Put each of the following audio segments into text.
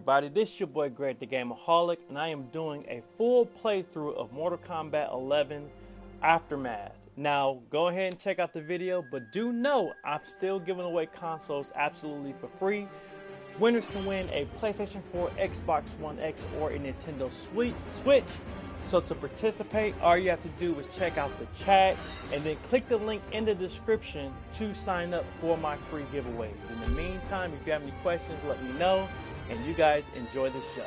everybody? This is your boy Greg the Gameaholic, and I am doing a full playthrough of Mortal Kombat 11 Aftermath. Now, go ahead and check out the video, but do know I'm still giving away consoles absolutely for free. Winners can win a PlayStation 4, Xbox One X, or a Nintendo Switch. So to participate, all you have to do is check out the chat and then click the link in the description to sign up for my free giveaways. In the meantime, if you have any questions, let me know. And you guys enjoy the show.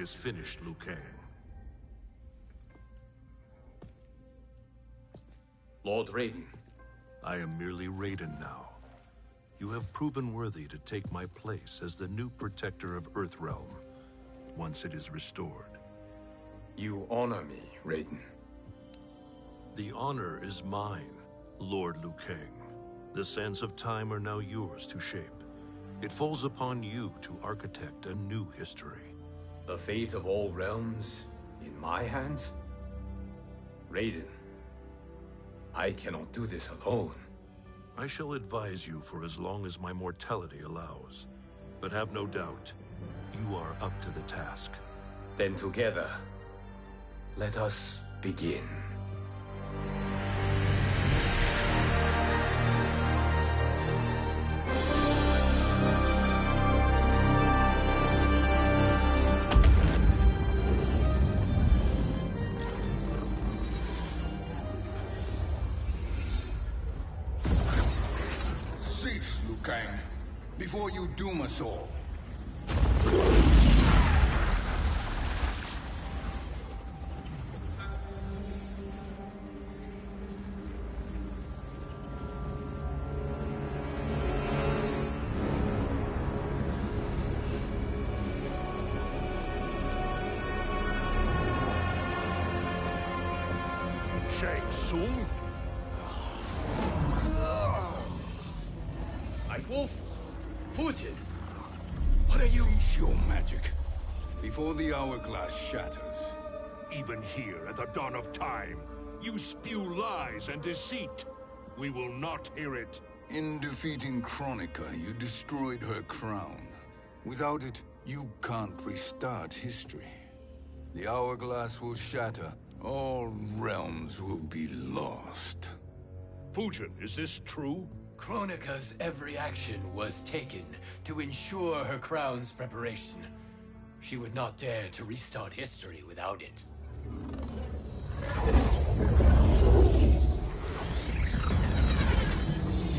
Work is finished, Liu Kang. Lord Raiden. I am merely Raiden now. You have proven worthy to take my place as the new protector of Earthrealm, once it is restored. You honor me, Raiden. The honor is mine, Lord Liu Kang. The sands of time are now yours to shape. It falls upon you to architect a new history. The fate of all realms in my hands? Raiden, I cannot do this alone. I shall advise you for as long as my mortality allows. But have no doubt, you are up to the task. Then together, let us begin. Even here at the dawn of time, you spew lies and deceit. We will not hear it. In defeating Kronika, you destroyed her crown. Without it, you can't restart history. The hourglass will shatter. All realms will be lost. Fujin, is this true? Kronika's every action was taken to ensure her crown's preparation. She would not dare to restart history without it.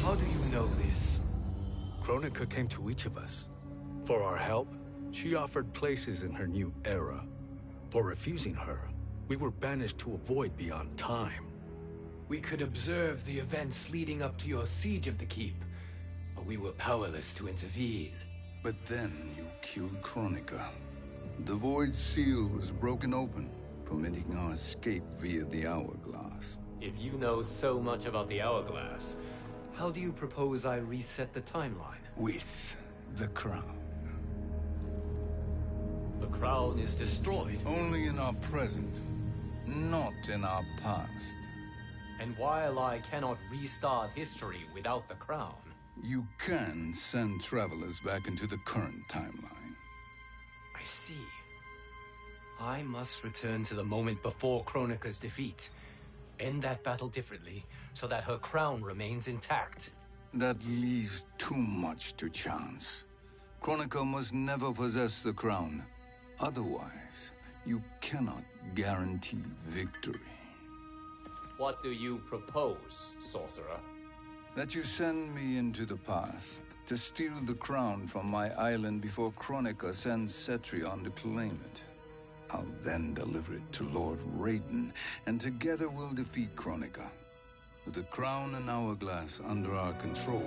How do you know this? Kronika came to each of us. For our help, she offered places in her new era. For refusing her, we were banished to a void beyond time. We could observe the events leading up to your siege of the keep, but we were powerless to intervene. But then you killed Kronika. The Void Seal was broken open, permitting our escape via the hourglass. If you know so much about the Hourglass, how do you propose I reset the timeline? With the crown. The crown is destroyed, Only in our present, not in our past. and while I cannot restart history without the crown, You can send travelers back into the current timeline. I see. I must return to the moment before Kronika's defeat. End that battle differently, so that her crown remains intact. That leaves too much to chance. Kronika must never possess the crown. Otherwise, you cannot guarantee victory. What do you propose, sorcerer? That you send me into the past to steal the crown from my island before Kronika sends Cetrion to claim it. I'll then deliver it to Lord Raiden, and together we'll defeat Kronika. With the crown and hourglass under our control,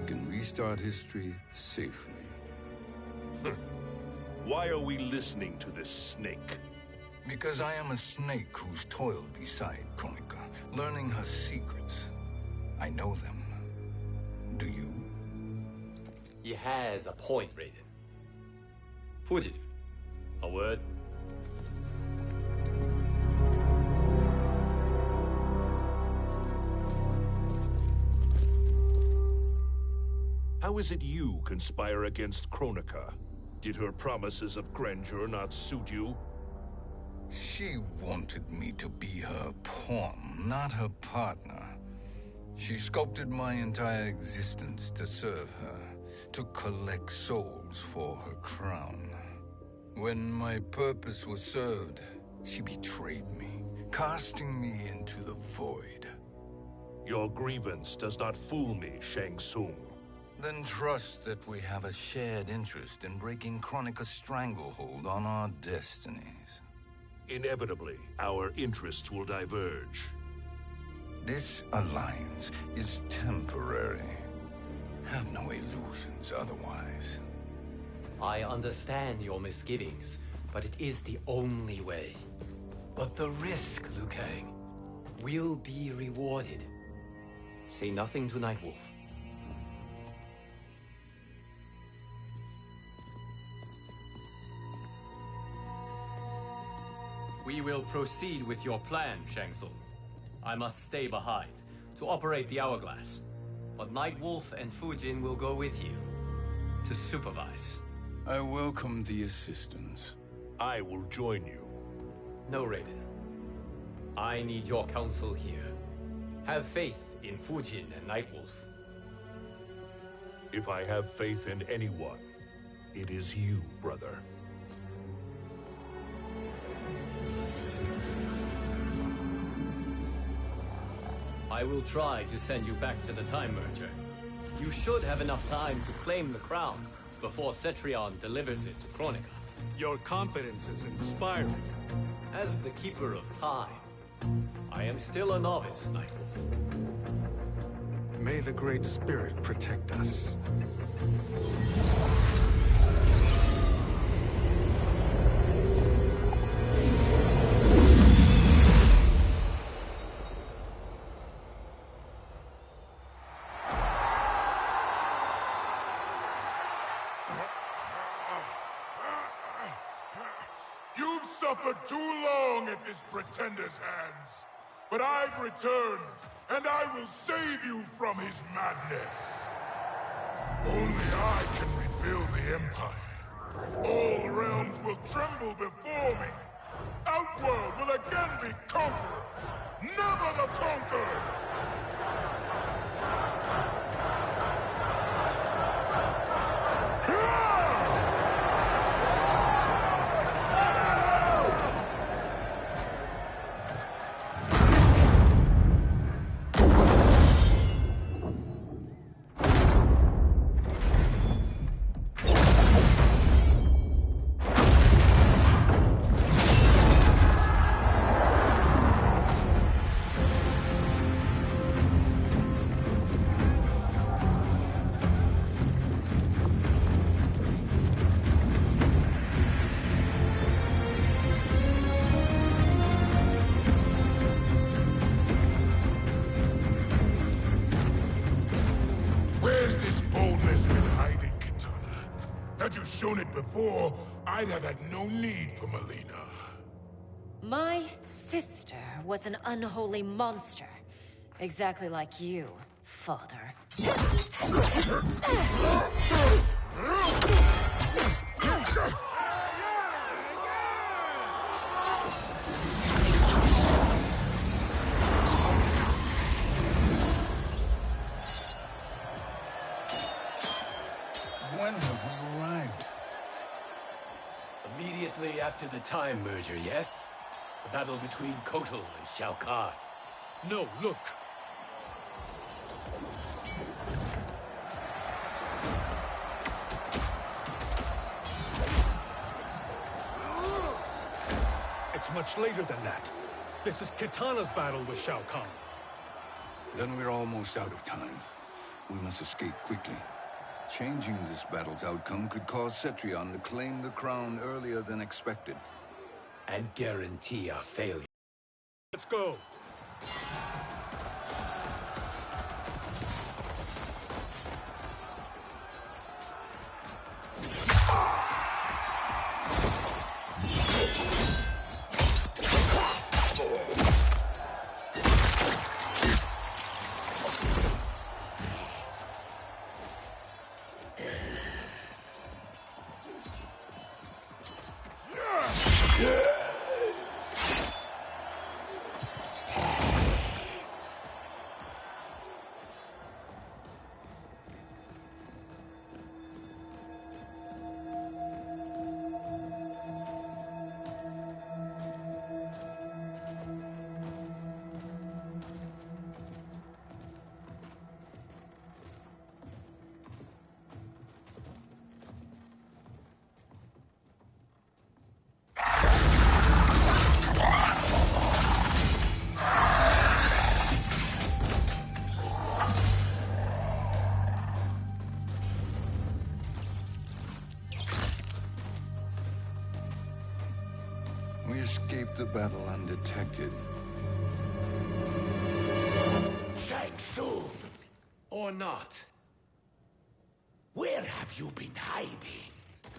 we can restart history safely. Why are we listening to this snake? Because I am a snake who's toiled beside Kronika, learning her secrets. I know them. Do you? He has a point, Raiden. Fujin, a word? How is it you conspire against Kronika? Did her promises of grandeur not suit you? She wanted me to be her pawn, not her partner. She sculpted my entire existence to serve her, to collect souls for her crown. When my purpose was served, she betrayed me, casting me into the void. Your grievance does not fool me, Shang Tsung. Then trust that we have a shared interest in breaking Kronika's stranglehold on our destinies. Inevitably, our interests will diverge. This alliance is temporary. Have no illusions otherwise. I understand your misgivings, but it is the only way. But the risk, Liu Kang, will be rewarded. Say nothing to Nightwolf. We will proceed with your plan, Shang Tsung. I must stay behind to operate the Hourglass. But Nightwolf and Fujin will go with you to supervise. I welcome the assistance. I will join you. No, Raiden. I need your counsel here. Have faith in Fujin and Nightwolf. If I have faith in anyone, it is you, brother. I will try to send you back to the Time Merger. You should have enough time to claim the crown before Cetrion delivers it to Kronika. Your confidence is inspiring. As the Keeper of Time, I am still a novice, Nightwolf. May the Great Spirit protect us. Pretender's hands. But I've returned, and I will save you from his madness. Only I can rebuild the Empire. All realms will tremble before me. Outworld will again be conquerors, never the conquered! I'd have had no need for Mileena. My sister was an unholy monster. Exactly like you, father. When have we arrived? Shortly after the Time merger, yes? The battle between Kotal and Shao Kahn. No, look! It's much later than that. This is Kitana's battle with Shao Kahn. Then we're almost out of time. We must escape quickly. Changing this battle's outcome could cause Cetrion to claim the crown earlier than expected. And guarantee our failure. Let's go. The battle undetected. Shang Tsung, Or not. where have you been hiding?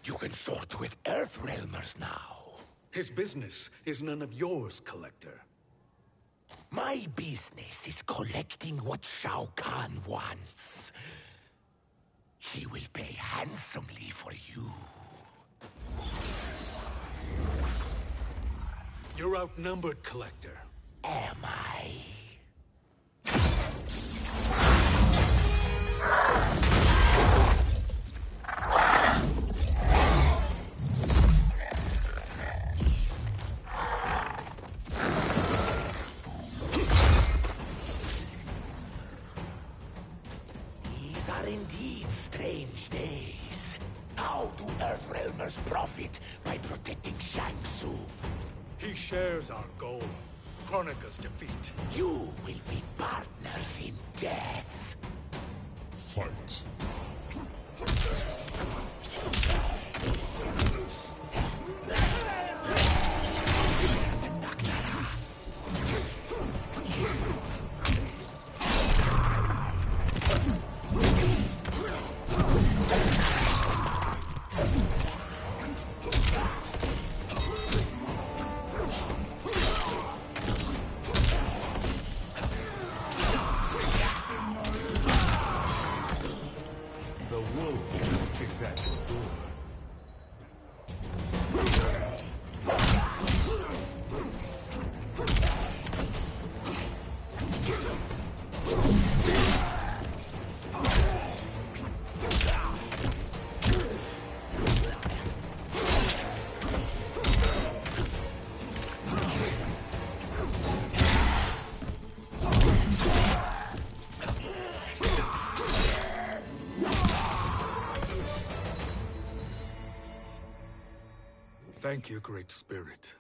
You can sort with Earthrealmers now. His business is none of yours, Collector. My business is collecting what Shao Kahn wants. He will pay handsomely for you. You're outnumbered, Collector. Am I? These are indeed strange days. How do Earthrealmers profit by protecting Shang Tsung? He shares our goal. Kronika's defeat. You will be partners in death. Fight. Great Spirit.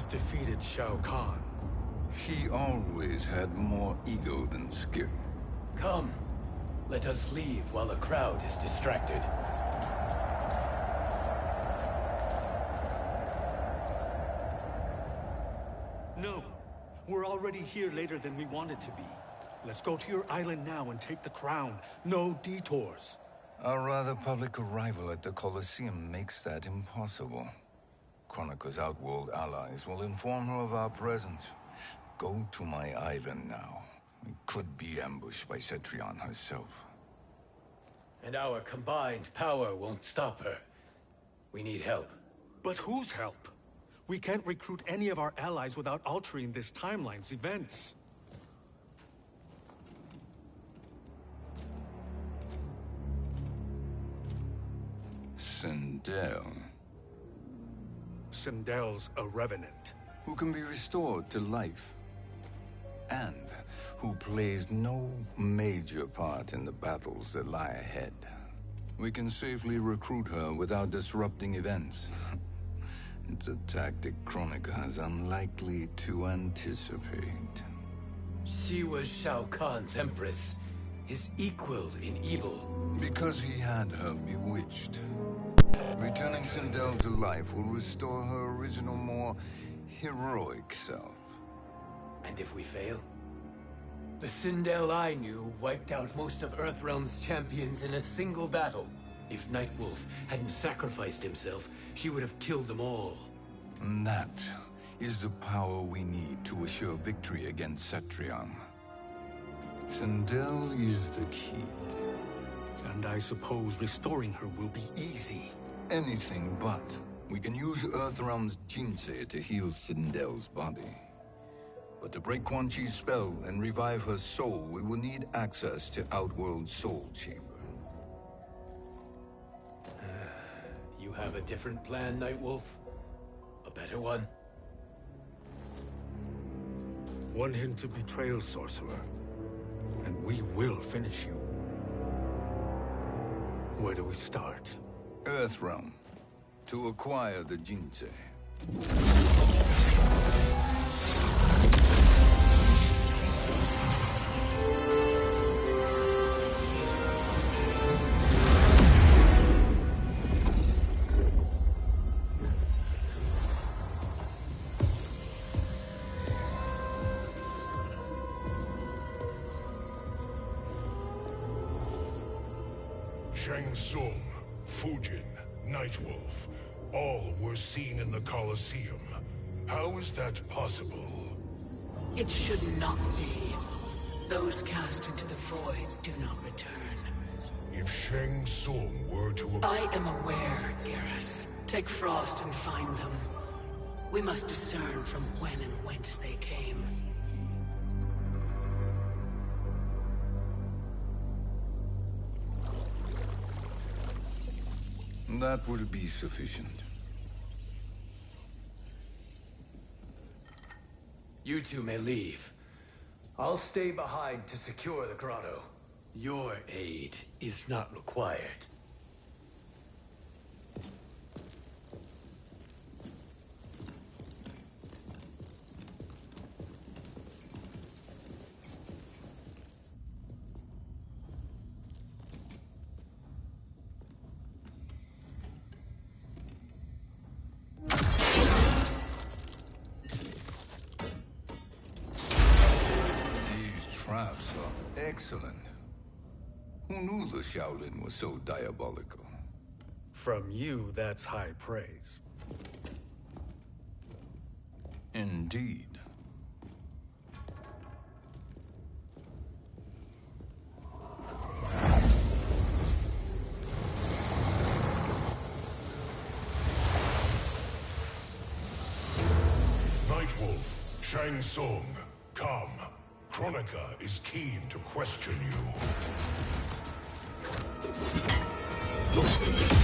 Has defeated Shao Kahn. He always had more ego than skill. Come. Let us leave while the crowd is distracted. No, we're already here later than we wanted to be. Let's go to your island now and take the crown. No detours. Our rather public arrival at the Colosseum makes that impossible. Kronika's outworld allies will inform her of our presence. Go to my island now. We could be ambushed by Cetrion herself. And our combined power won't stop her. We need help. But whose help? We can't recruit any of our allies without altering this timeline's events. Sindel. Sindel's a revenant. Who can be restored to life. And who plays no major part in the battles that lie ahead. We can safely recruit her without disrupting events. it's a tactic Kronika is unlikely to anticipate. She was Shao Kahn's empress, his equal in evil. Because he had her bewitched. Returning Sindel to life will restore her original, more heroic self. And if we fail? The Sindel I knew wiped out most of Earthrealm's champions in a single battle. If Nightwolf hadn't sacrificed himself, she would have killed them all. And that is the power we need to assure victory against Cetrion. Sindel is the key. And I suppose restoring her will be easy. Anything but. We can use Earthrealm's Jinsei to heal Sindel's body. But to break Quan Chi's spell and revive her soul, we will need access to Outworld's Soul Chamber. you have a different plan, Nightwolf? A better one? One hint of betrayal, Sorcerer. And we will finish you. Where do we start? Earthrealm. To acquire the Jinsei. Colosseum. How is that possible? It should not be. Those cast into the void do not return. If Shang Tsung were to... I am aware, Geras. Take Frost and find them. We must discern from when and whence they came. That will be sufficient. You two may leave. I'll stay behind to secure the grotto. Your aid is not required. Excellent. Who knew the Shaolin was so diabolical? From you, that's high praise. Indeed. Nightwolf, Shang Tsung, come. Kronika is keen to question you. Kronika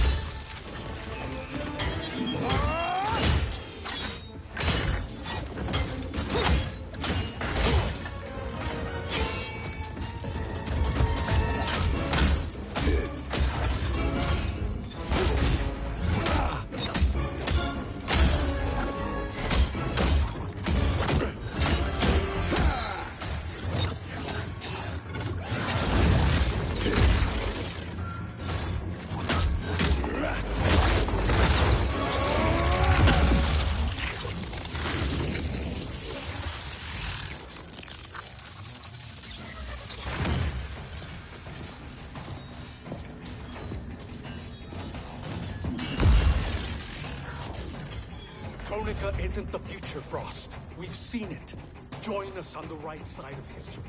isn't the future, Frost. We've seen it. Join us on the right side of history.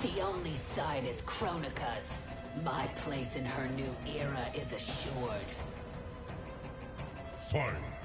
The only side is Kronika's. My place in her new era is assured. Fight!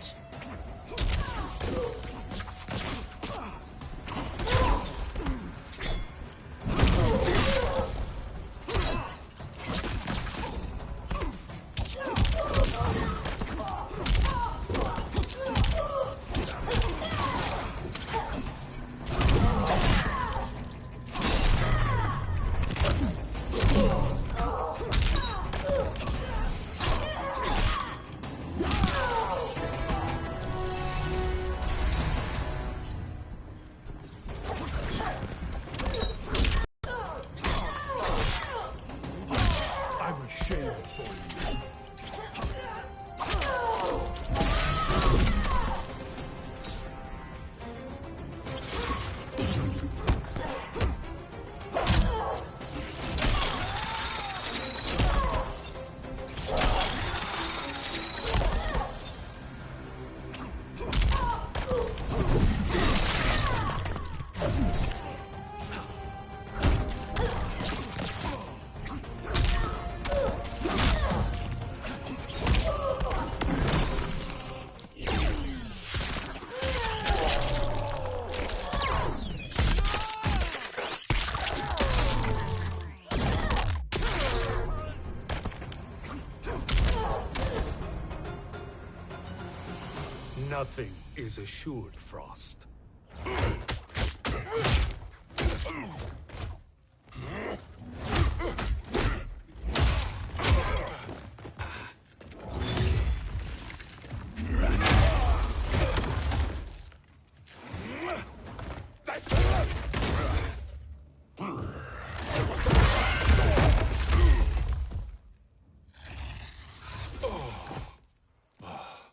Nothing is assured, Frost.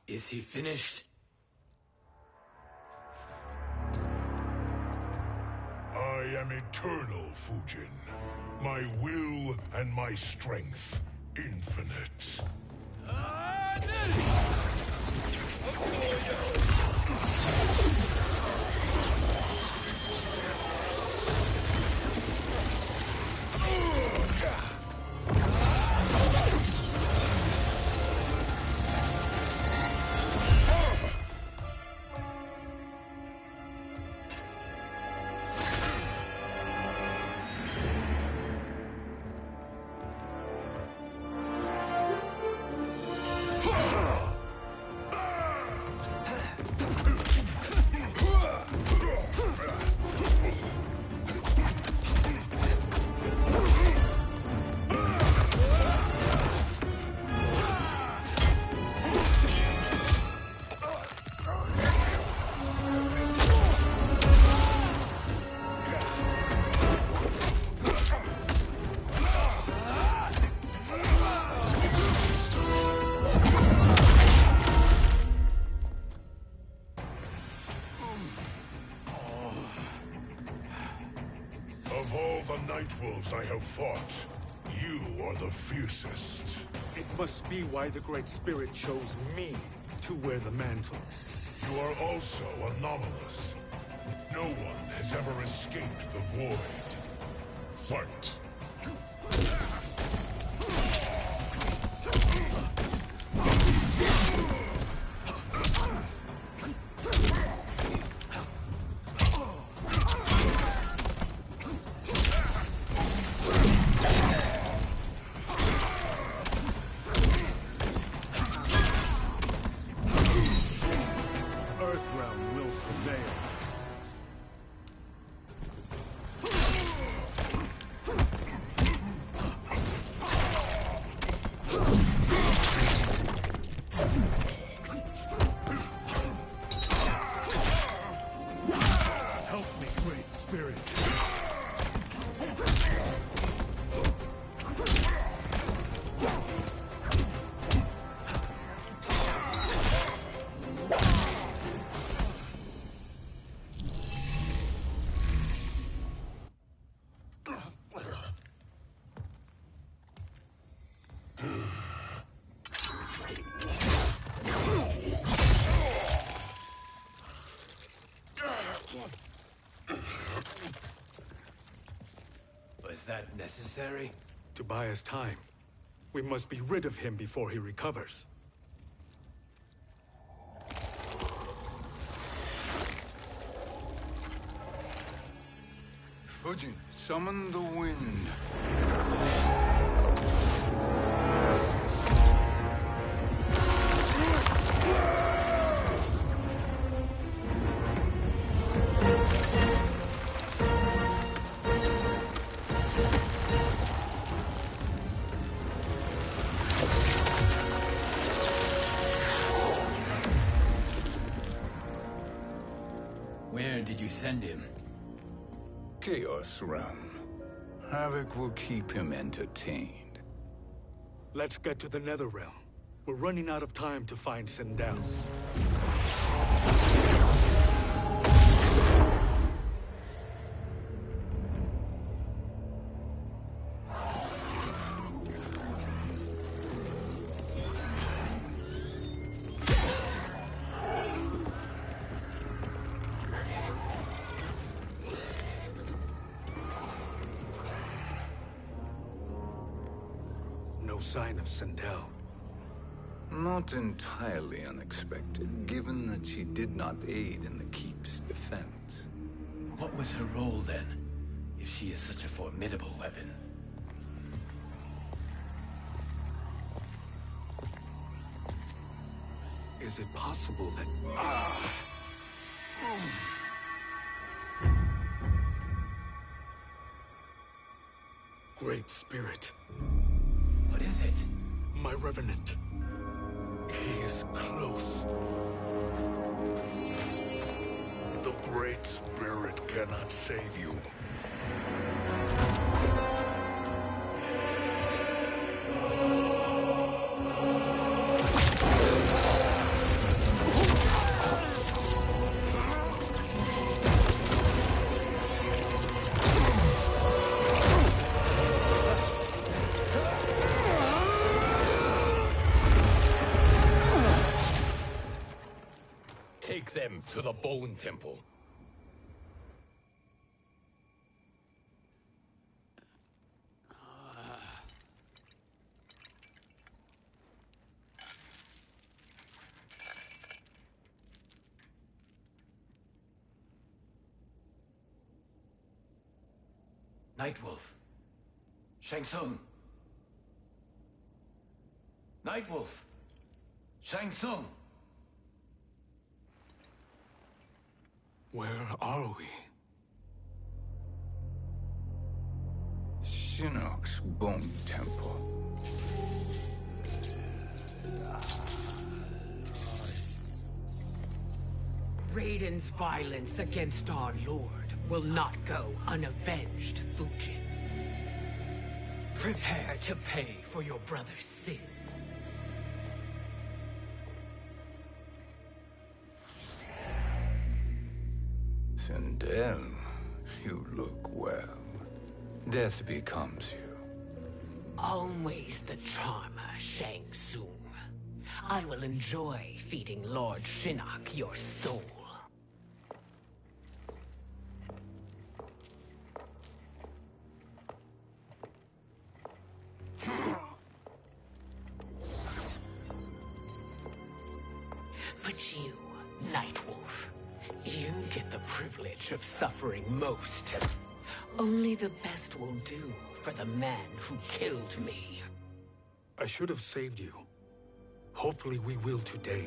Is he finished? Eternal, Fujin. My will and my strength, infinite. Fought, you are the fiercest. It must be why the Great Spirit chose me to wear the mantle. You are also anomalous. No one has ever escaped the Void. Fight! That necessary? To buy us time. We must be rid of him before he recovers. Fujin, summon the wind. Send him? Chaos Realm. Havoc will keep him entertained. Let's get to the Nether Realm. We're running out of time to find Sindel. Not entirely unexpected, given that she did not aid in the Keep's defense. What was her role then, if she is such a formidable weapon? Is it possible that... Ah! Great Spirit. Revenant. He is close. The Great Spirit cannot save you. To the Bone Temple. Nightwolf. Shang Tsung. Nightwolf. Shang Tsung. Where are we? Shinnok's Bone Temple. Raiden's violence against our lord will not go unavenged, Fujin. Prepare to pay for your brother's sins. Sindel, you look well. Death becomes you. Always the charmer, Shang Tsung. I will enjoy feeding Lord Shinnok your soul. The best will do for the man who killed me. I should have saved you. Hopefully we will today.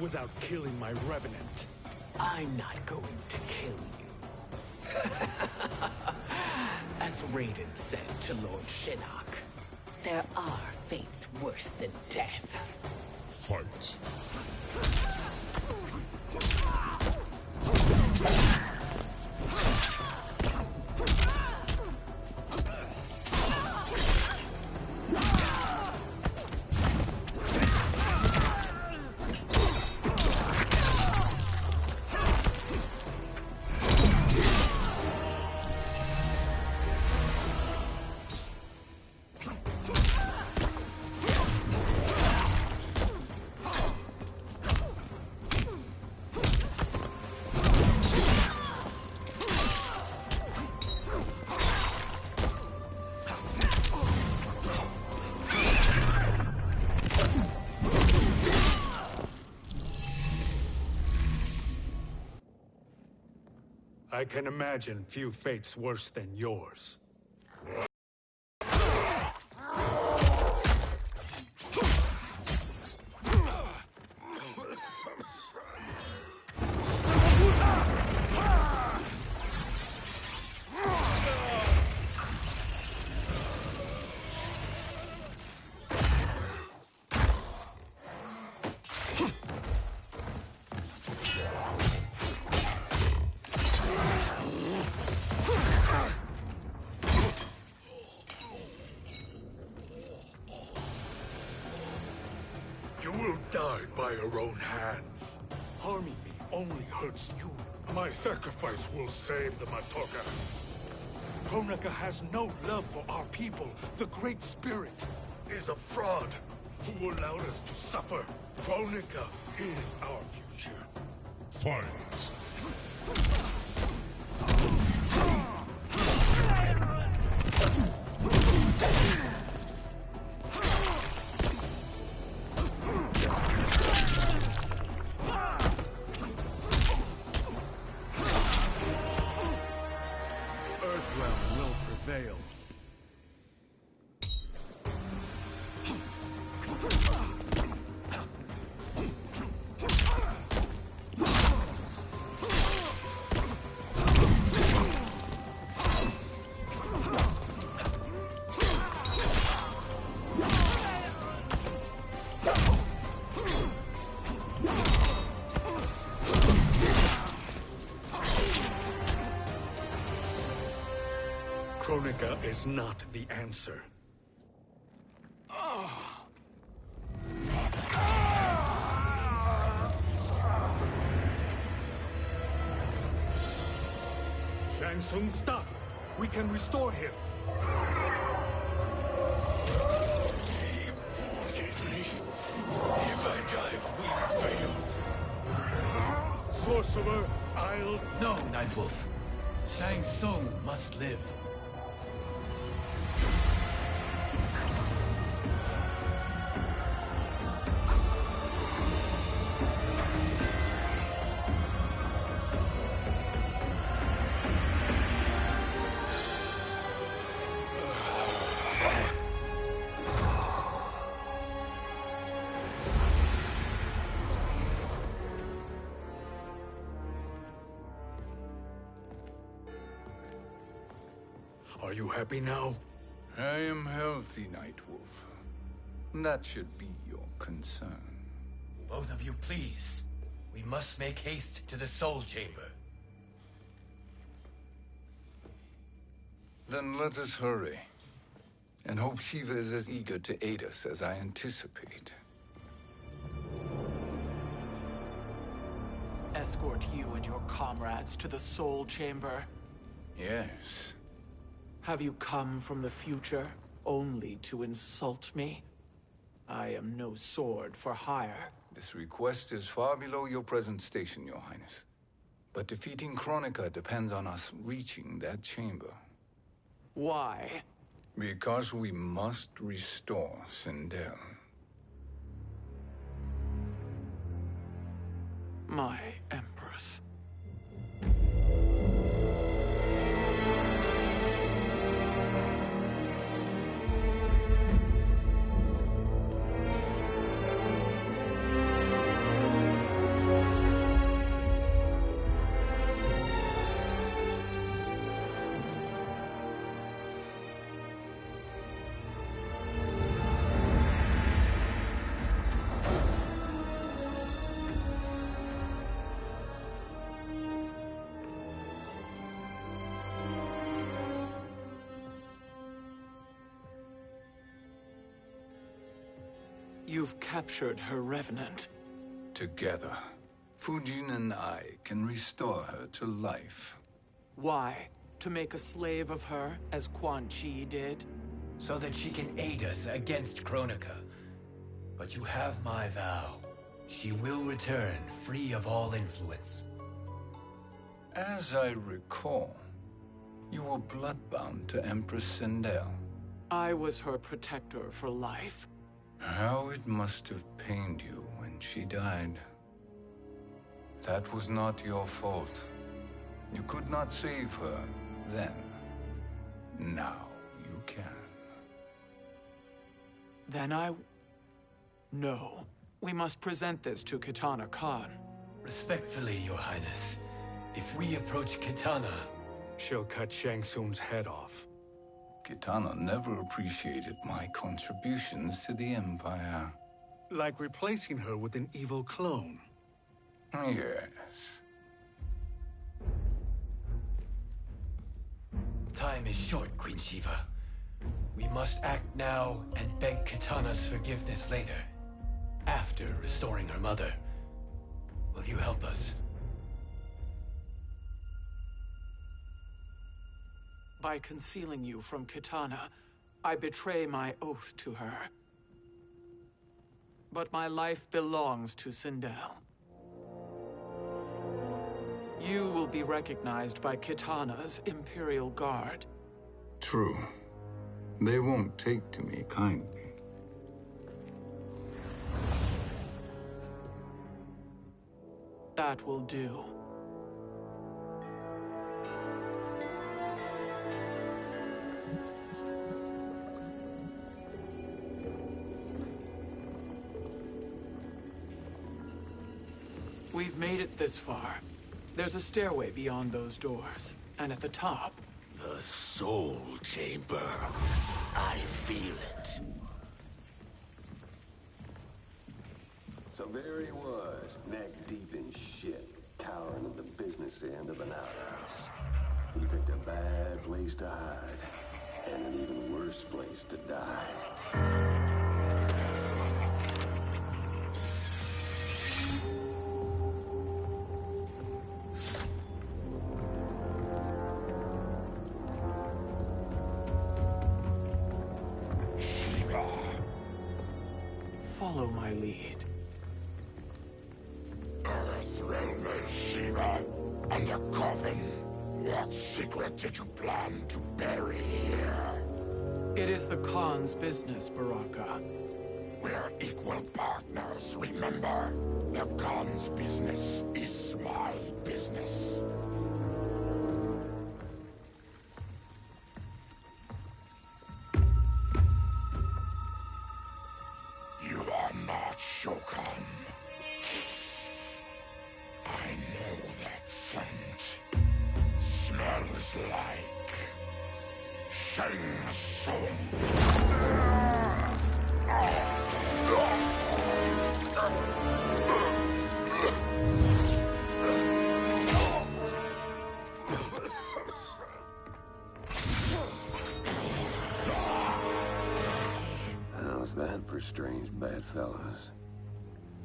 Without killing my Revenant. I'm not going to kill you. As Raiden said to Lord Shinnok, there are fates worse than death. Fight. I can imagine few fates worse than yours. Save. Kronika has no love for our people. The Great Spirit is a fraud who allowed us to suffer. Kronika is our future. Fight! Is not the answer. Shang Tsung, stop! We can restore him! If I die, we fail. Sorcerer, I'll... No, Nightwolf. Shang Tsung must live. Happy now? I am healthy, Nightwolf. That should be your concern. Both of you, please. We must make haste to the Soul Chamber. Then let us hurry. And hope Sheeva is as eager to aid us as I anticipate. Escort you and your comrades to the Soul Chamber. Yes. Have you come from the future only to insult me? I am no sword for hire. This request is far below your present station, Your Highness. But defeating Kronika depends on us reaching that chamber. Why? Because we must restore Sindel. My captured her revenant. Together, Fujin and I can restore her to life. Why? To make a slave of her, as Quan Chi did? So that she can aid us against Kronika. But you have my vow. She will return free of all influence. As I recall, you were bloodbound to Empress Sindel. I was her protector for life. How it must have pained you when she died. That was not your fault. You could not save her then. Now you can. Then I... No. We must present this to Kitana Khan. Respectfully, Your Highness, if we approach Kitana... She'll cut Shang Tsung's head off. Kitana never appreciated my contributions to the Empire. Like replacing her with an evil clone. Yes. Time is short, Queen Sheeva. We must act now and beg Kitana's forgiveness later. After restoring her mother. Will you help us? By concealing you from Kitana, I betray my oath to her. But my life belongs to Sindel. You will be recognized by Kitana's Imperial Guard. True. They won't take to me kindly. That will do. We've made it this far. There's a stairway beyond those doors, and at the top... The Soul Chamber. I feel it. So there he was, neck deep in shit, cowering at the business end of an outhouse. He picked a bad place to hide, and an even worse place to die. Did you plan to bury here? It is the Khan's business, Baraka. We're equal partners, remember? The Khan's business is my business. How's bad fellows.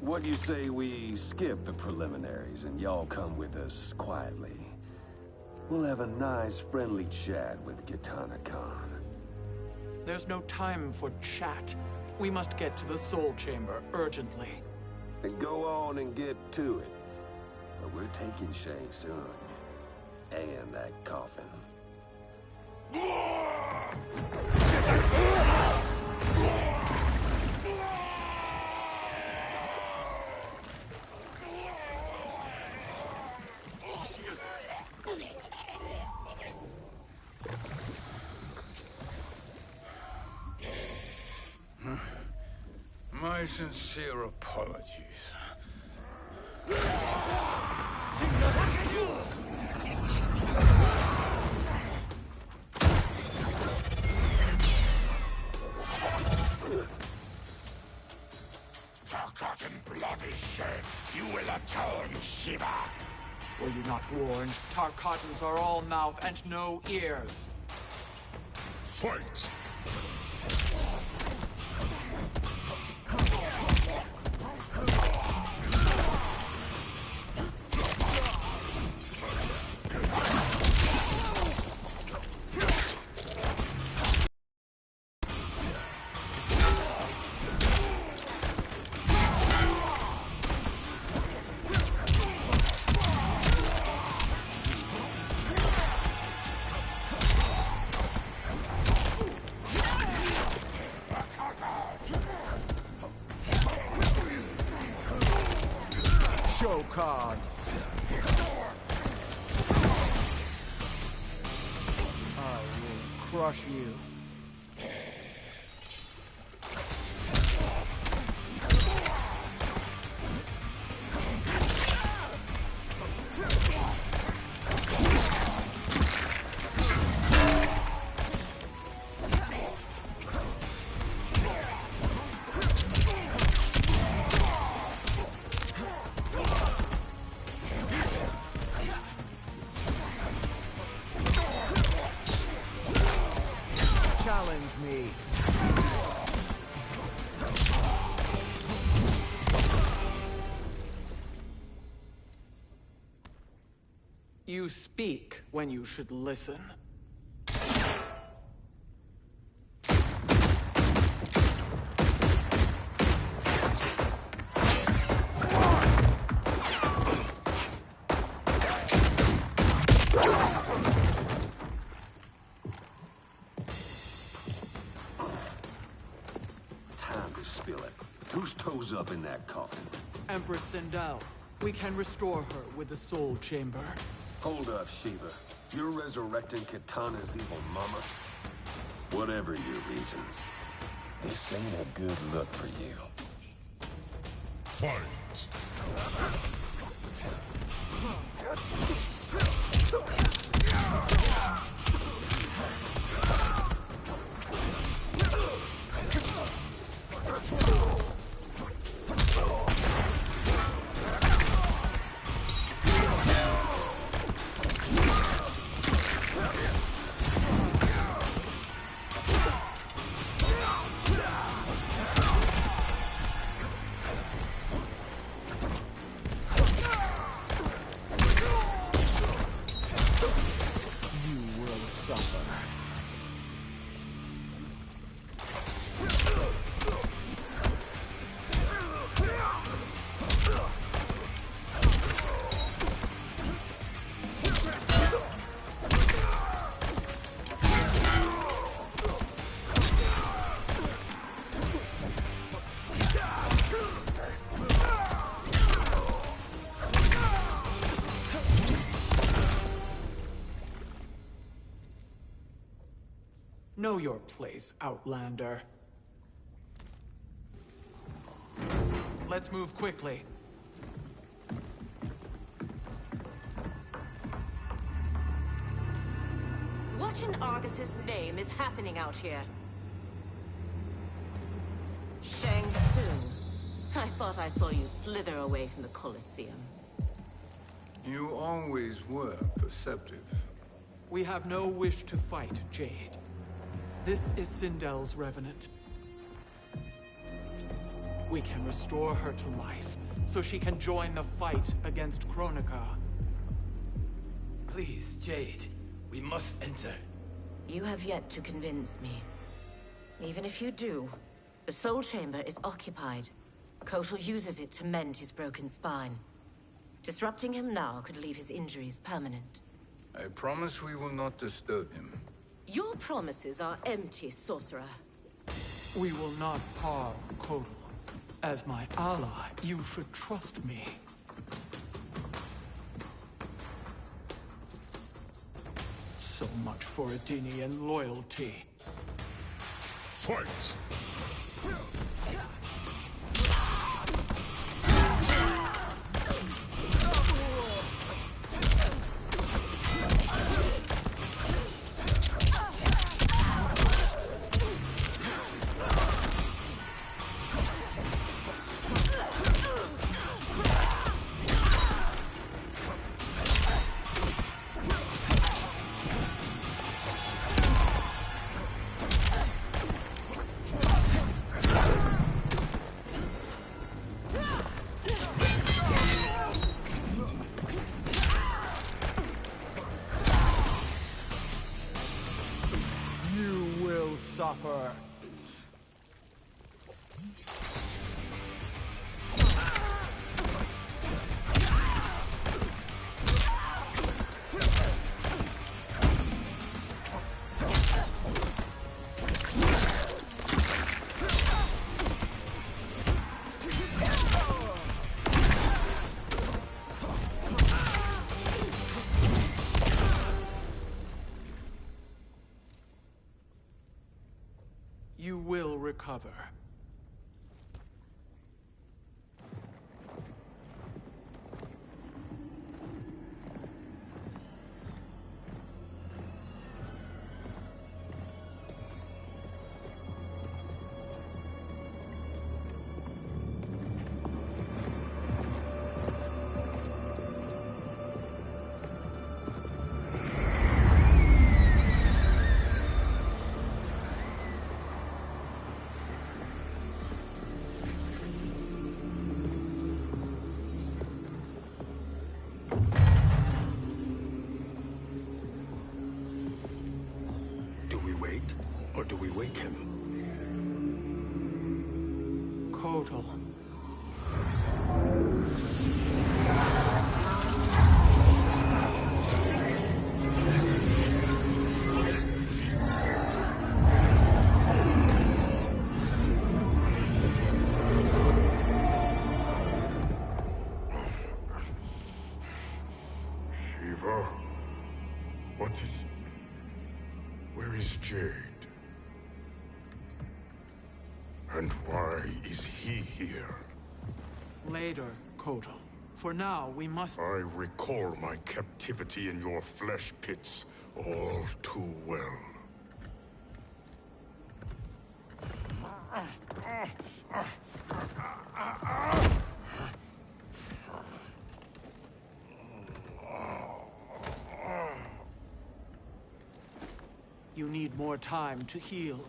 What do you say we skip the preliminaries and y'all come with us quietly? We'll have a nice, friendly chat with Kitana Khan. There's no time for chat. We must get to the Soul Chamber urgently. Then go on and get to it. But we're taking Shang Tsung. And that coffin. My sincere apologies. Tarkatan blood is shed. You will atone, Sheeva. Were you not warned? Tarkatans are all mouth and no ears. Fight! When you should listen. Time to spill it. Whose toes up in that coffin? Empress Sindel, we can restore her with the Soul Chamber. Hold up, Sheeva. You're resurrecting Kitana's evil mama? Whatever your reasons, this ain't a good look for you. Fight! Know your place, Outlander. Let's move quickly. What in Argus's name is happening out here? Shang Tsung. I thought I saw you slither away from the Colosseum. You always were perceptive. We have no wish to fight, Jade. This is Sindel's Revenant. We can restore her to life, so she can join the fight against Kronika. Please, Jade. We must enter. You have yet to convince me. Even if you do, the Soul Chamber is occupied. Kotal uses it to mend his broken spine. Disrupting him now could leave his injuries permanent. I promise we will not disturb him. Your promises are empty, sorcerer. We will not harm Kotal. As my ally, you should trust me. So much for Edenian loyalty. Fight! For now, we must... I recall my captivity in your flesh pits all too well. You need more time to heal.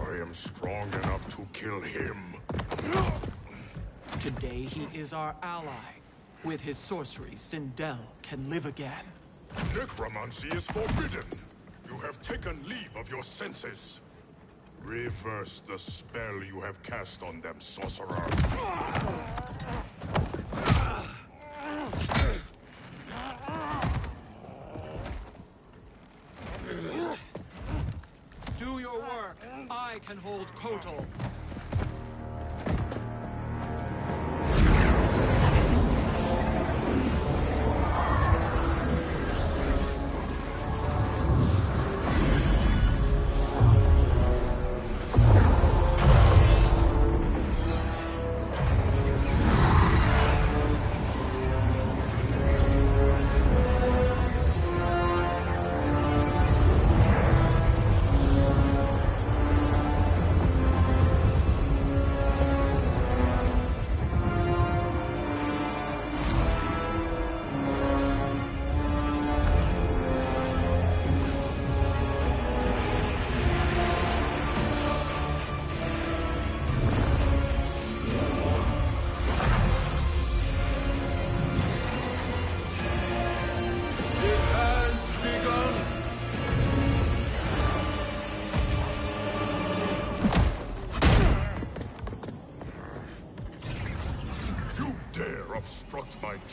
I am strong enough to kill him. Today, he is our ally. With his sorcery, Sindel can live again. Necromancy is forbidden. You have taken leave of your senses. Reverse the spell you have cast on them, sorcerer. Do your work. I can hold Kotal.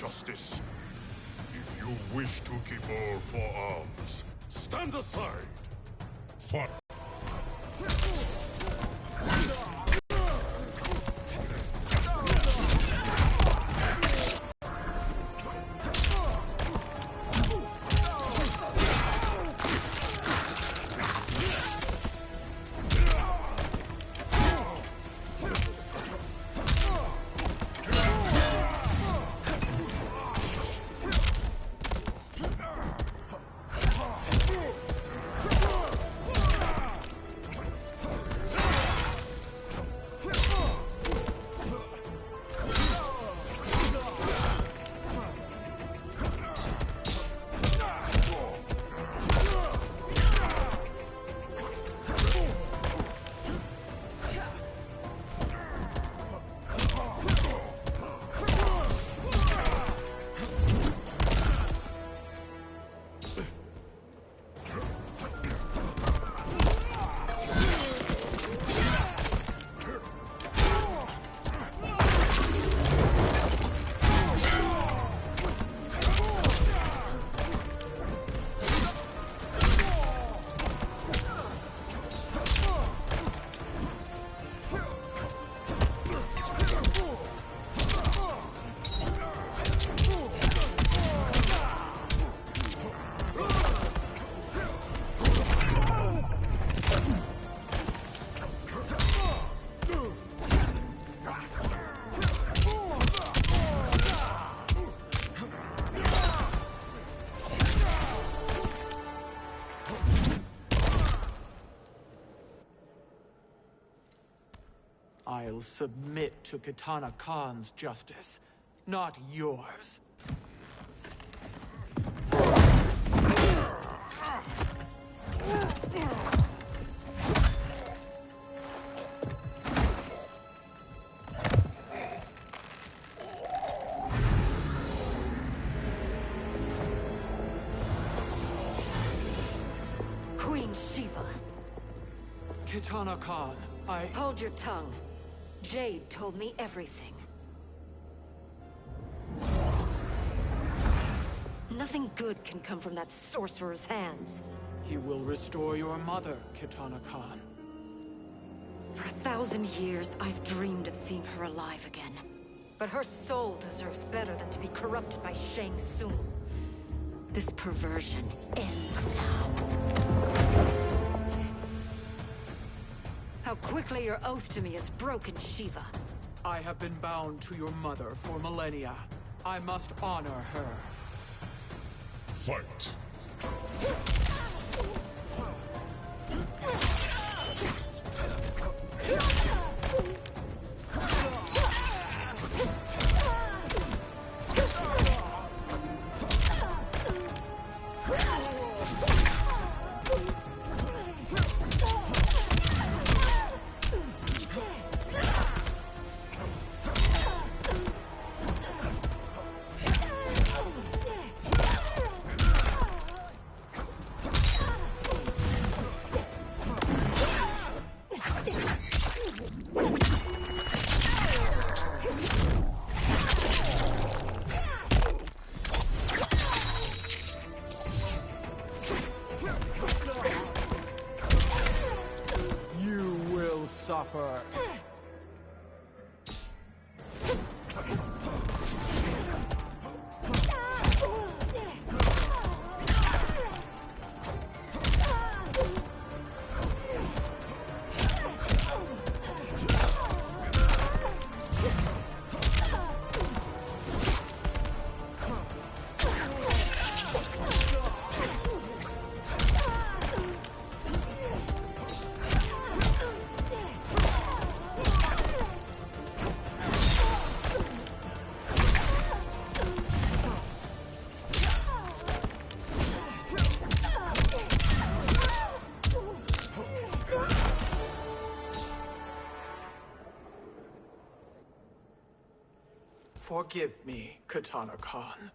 Justice! If you wish to keep all four arms, stand aside! Fuck! To Kitana Khan's justice, not yours. Queen Sheeva. Kitana Khan, I... Hold your tongue. Jade told me everything. Nothing good can come from that sorcerer's hands. He will restore your mother, Kitana Khan. For a thousand years, I've dreamed of seeing her alive again. But her soul deserves better than to be corrupted by Shang Tsung. This perversion ends now. How quickly your oath to me has broken, Sheeva. I have been bound to your mother for millennia. I must honor her. Fight! Forgive me, Kitana Khan.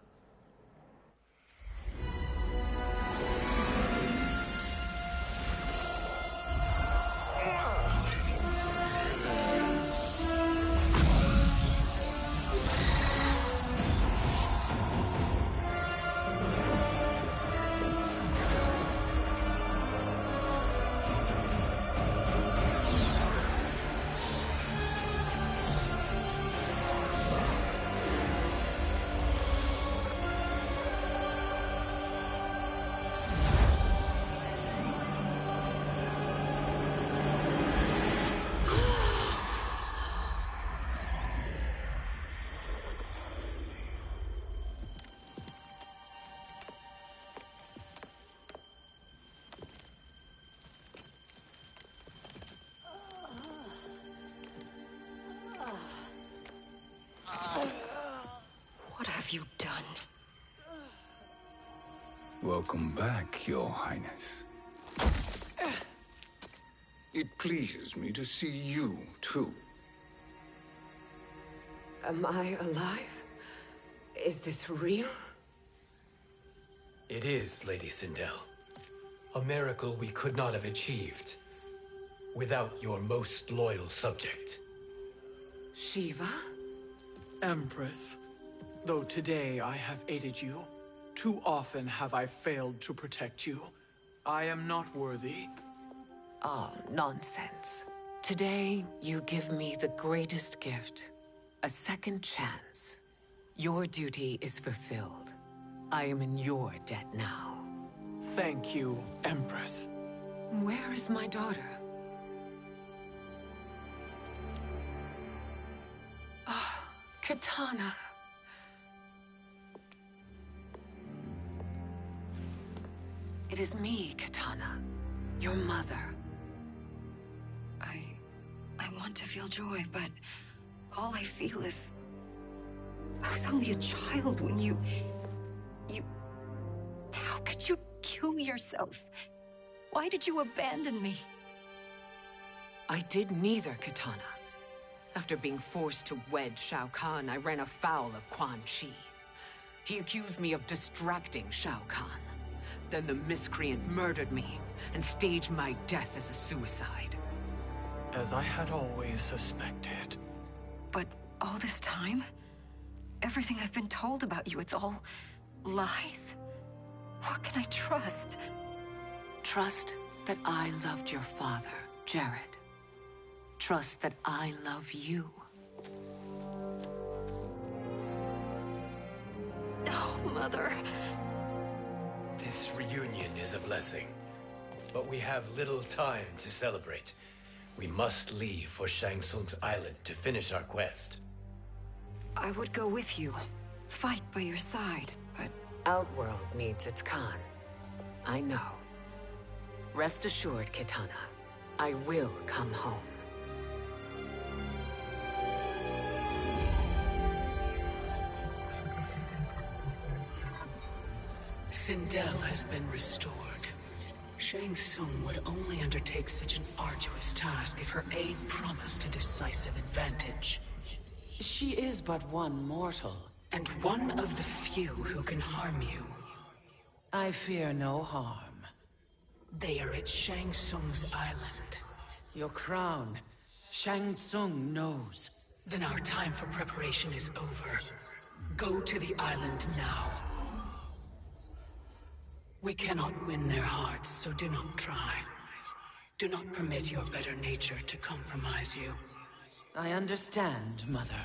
Welcome back, Your Highness. It pleases me to see you, too. Am I alive? Is this real? It is, Lady Sindel. A miracle we could not have achieved without your most loyal subject. Sheeva? Empress, though today I have aided you, too often have I failed to protect you. I am not worthy. Oh, nonsense. Today, you give me the greatest gift. A second chance. Your duty is fulfilled. I am in your debt now. Thank you, Empress. Where is my daughter? Ah, Kitana. It is me, Kitana. Your mother. I... I want to feel joy, but all I feel is... I was only a child when you... You... How could you kill yourself? Why did you abandon me? I did neither, Kitana. After being forced to wed Shao Kahn, I ran afoul of Quan Chi. He accused me of distracting Shao Kahn. Then the miscreant murdered me and staged my death as a suicide. As I had always suspected. But all this time? Everything I've been told about you, it's all lies? What can I trust? Trust that I loved your father, Jerrod. Trust that I love you. No, Mother. This reunion is a blessing. But we have little time to celebrate. We must leave for Shang Tsung's island to finish our quest. I would go with you. Fight by your side, but... Outworld needs its Khan. I know. Rest assured, Kitana. I will come home. Sindel has been restored. Shang Tsung would only undertake such an arduous task if her aid promised a decisive advantage. She is but one mortal, and one of the few who can harm you. I fear no harm. They are at Shang Tsung's island. Your crown. Shang Tsung knows. Then our time for preparation is over. Go to the island now. We cannot win their hearts, so do not try. Do not permit your better nature to compromise you. I understand, Mother.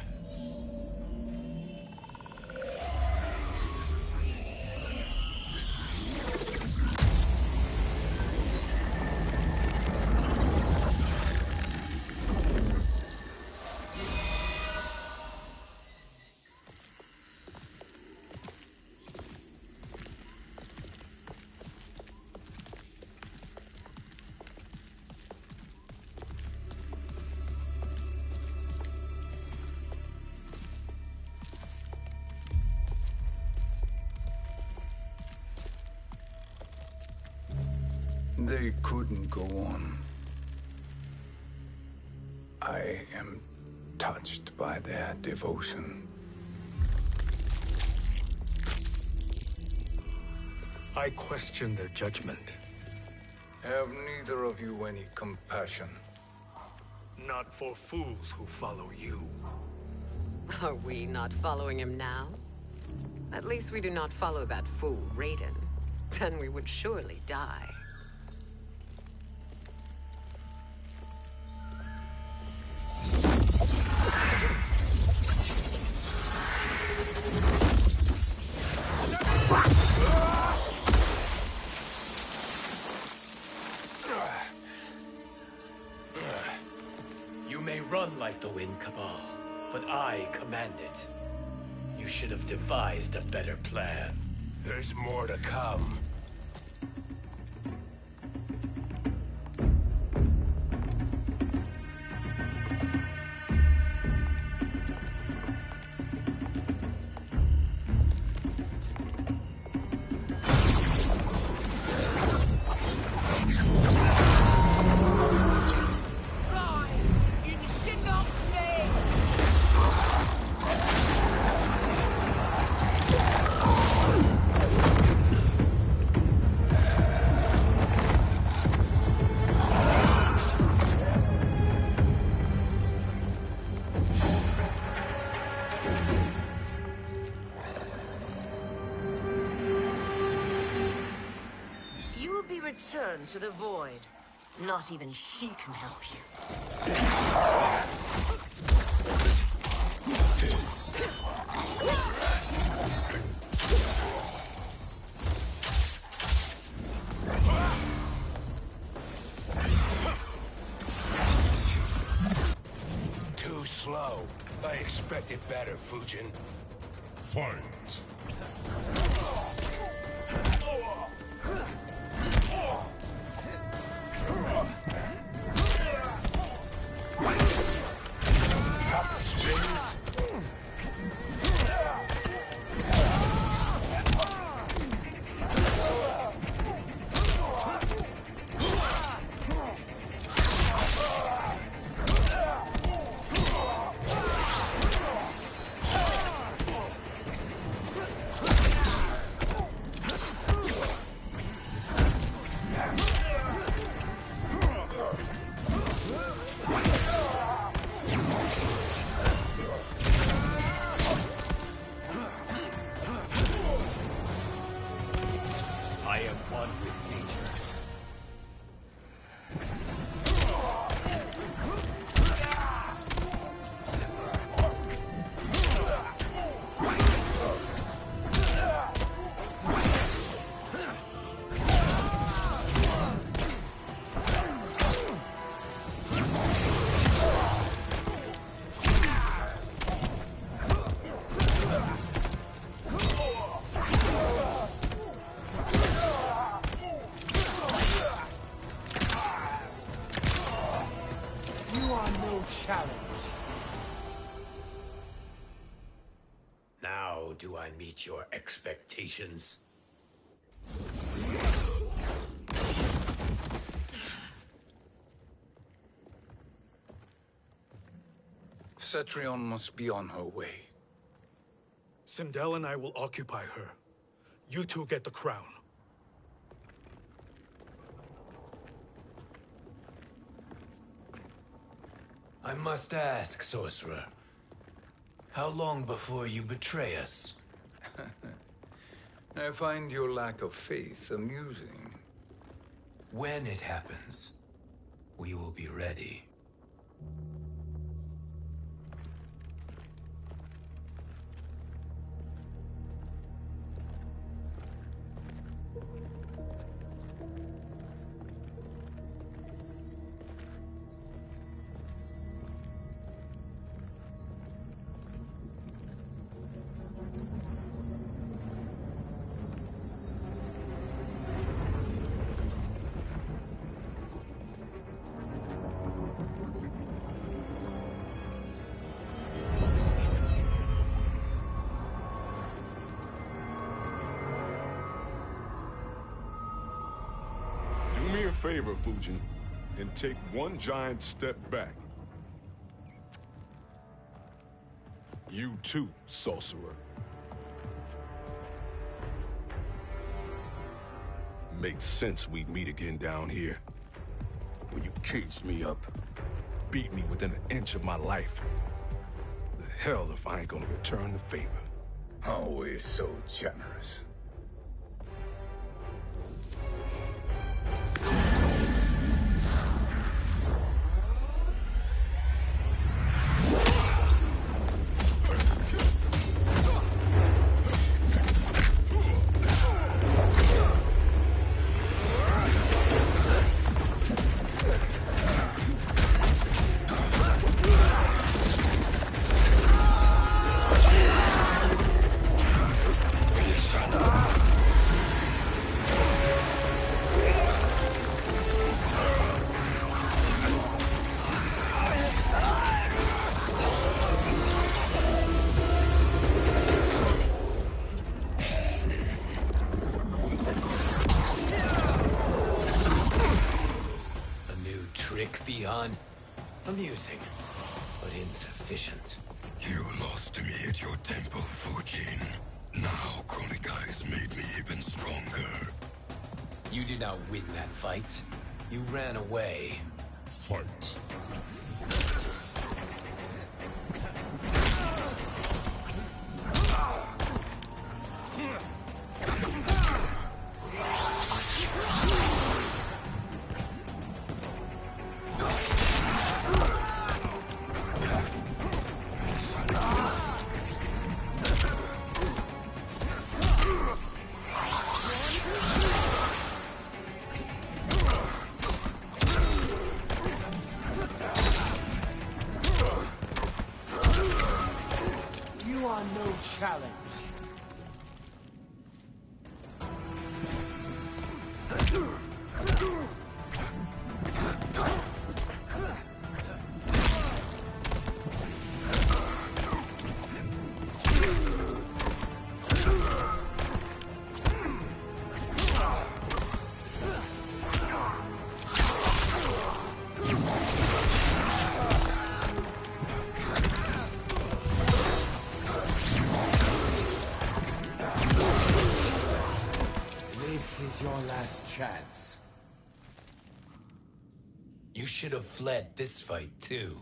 They couldn't go on. I am touched by their devotion. I question their judgment. Have neither of you any compassion? Not for fools who follow you. Are we not following him now? At least we do not follow that fool, Raiden. Then we would surely die. Returned to the Void. Not even she can help you. Too slow. I expected better, Fujin. Fight. Expectations? Cetrion must be on her way. Sindel and I will occupy her. You two get the crown. I must ask, sorcerer. How long before you betray us? I find your lack of faith amusing. When it happens, we will be ready. Favor, Fujin, and take one giant step back. You too, sorcerer. Makes sense we'd meet again down here. When you caged me up, beat me within an inch of my life. The hell if I ain't gonna return the favor. Always so generous. Chance. You should have fled this fight too.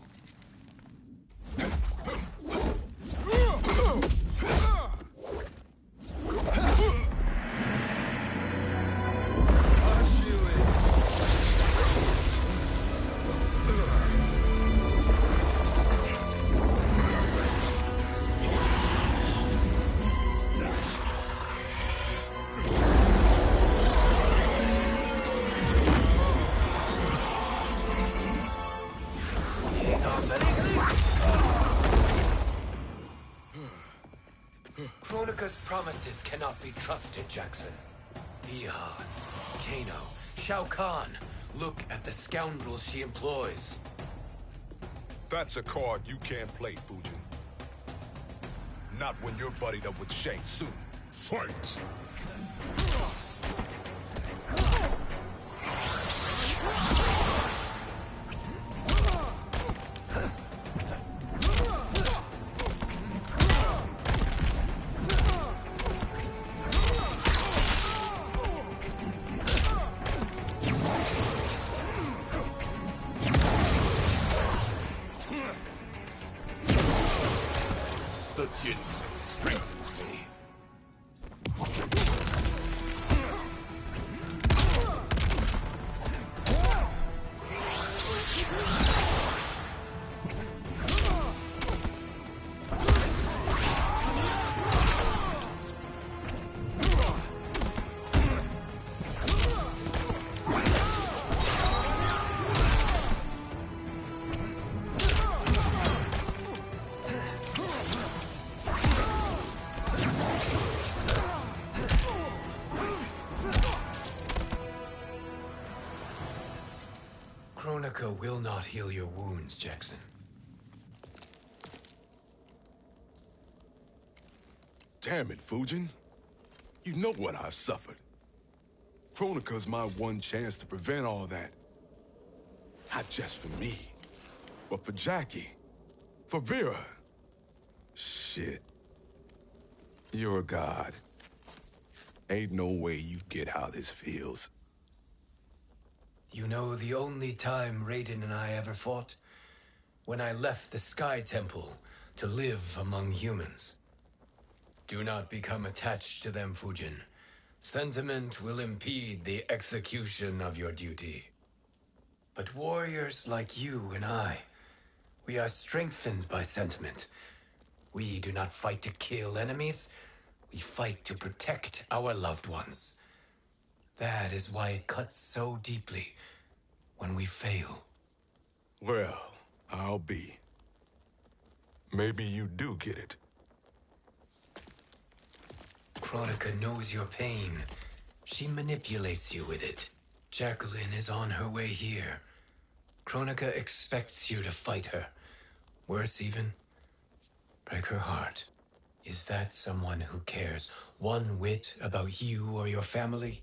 Cannot be trusted, Jackson. Ihan, Kano, Shao Kahn. Look at the scoundrels she employs. That's a card you can't play, Fujin. Not when you're buddied up with Shang Tsung. Fight! Heal your wounds, Jackson. Damn it, Fujin. You know what I've suffered. Kronika's my one chance to prevent all that. Not just for me, but for Jackie, for Vera. Shit. You're a god. Ain't no way you get how this feels. You know the only time Raiden and I ever fought? When I left the Sky Temple to live among humans. Do not become attached to them, Fujin. Sentiment will impede the execution of your duty. But warriors like you and I, we are strengthened by sentiment. We do not fight to kill enemies, we fight to protect our loved ones. That is why it cuts so deeply when we fail. Well, I'll be. Maybe you do get it. Kronika knows your pain. She manipulates you with it. Jacqueline is on her way here. Kronika expects you to fight her. Worse even, break her heart. Is that someone who cares one whit about you or your family?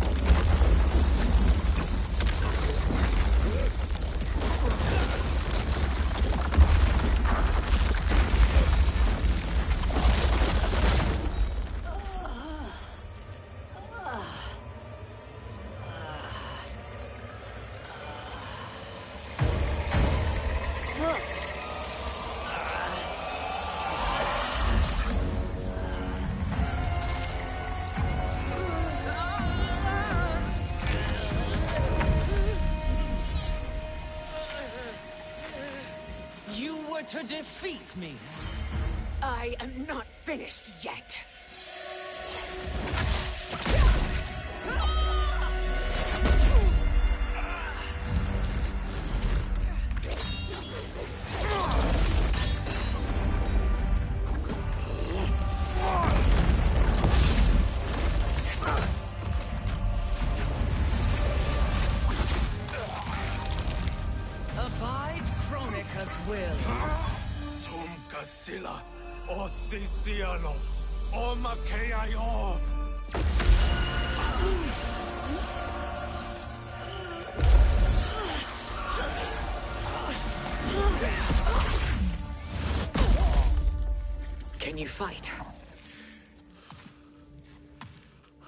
fight?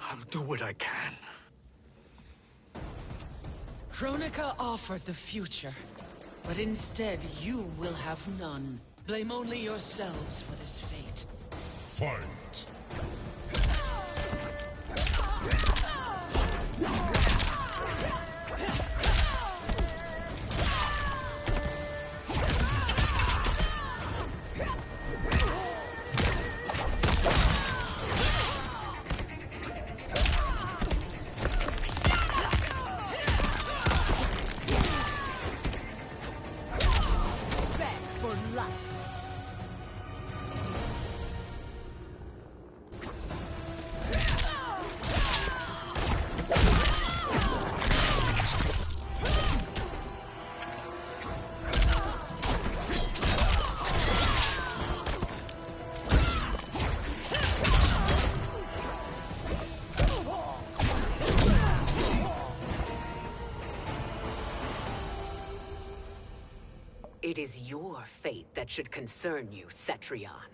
I'll do what I can. Kronika offered the future, but instead you will have none. Blame only yourselves for this fate. Fight! Should concern you, Cetrion.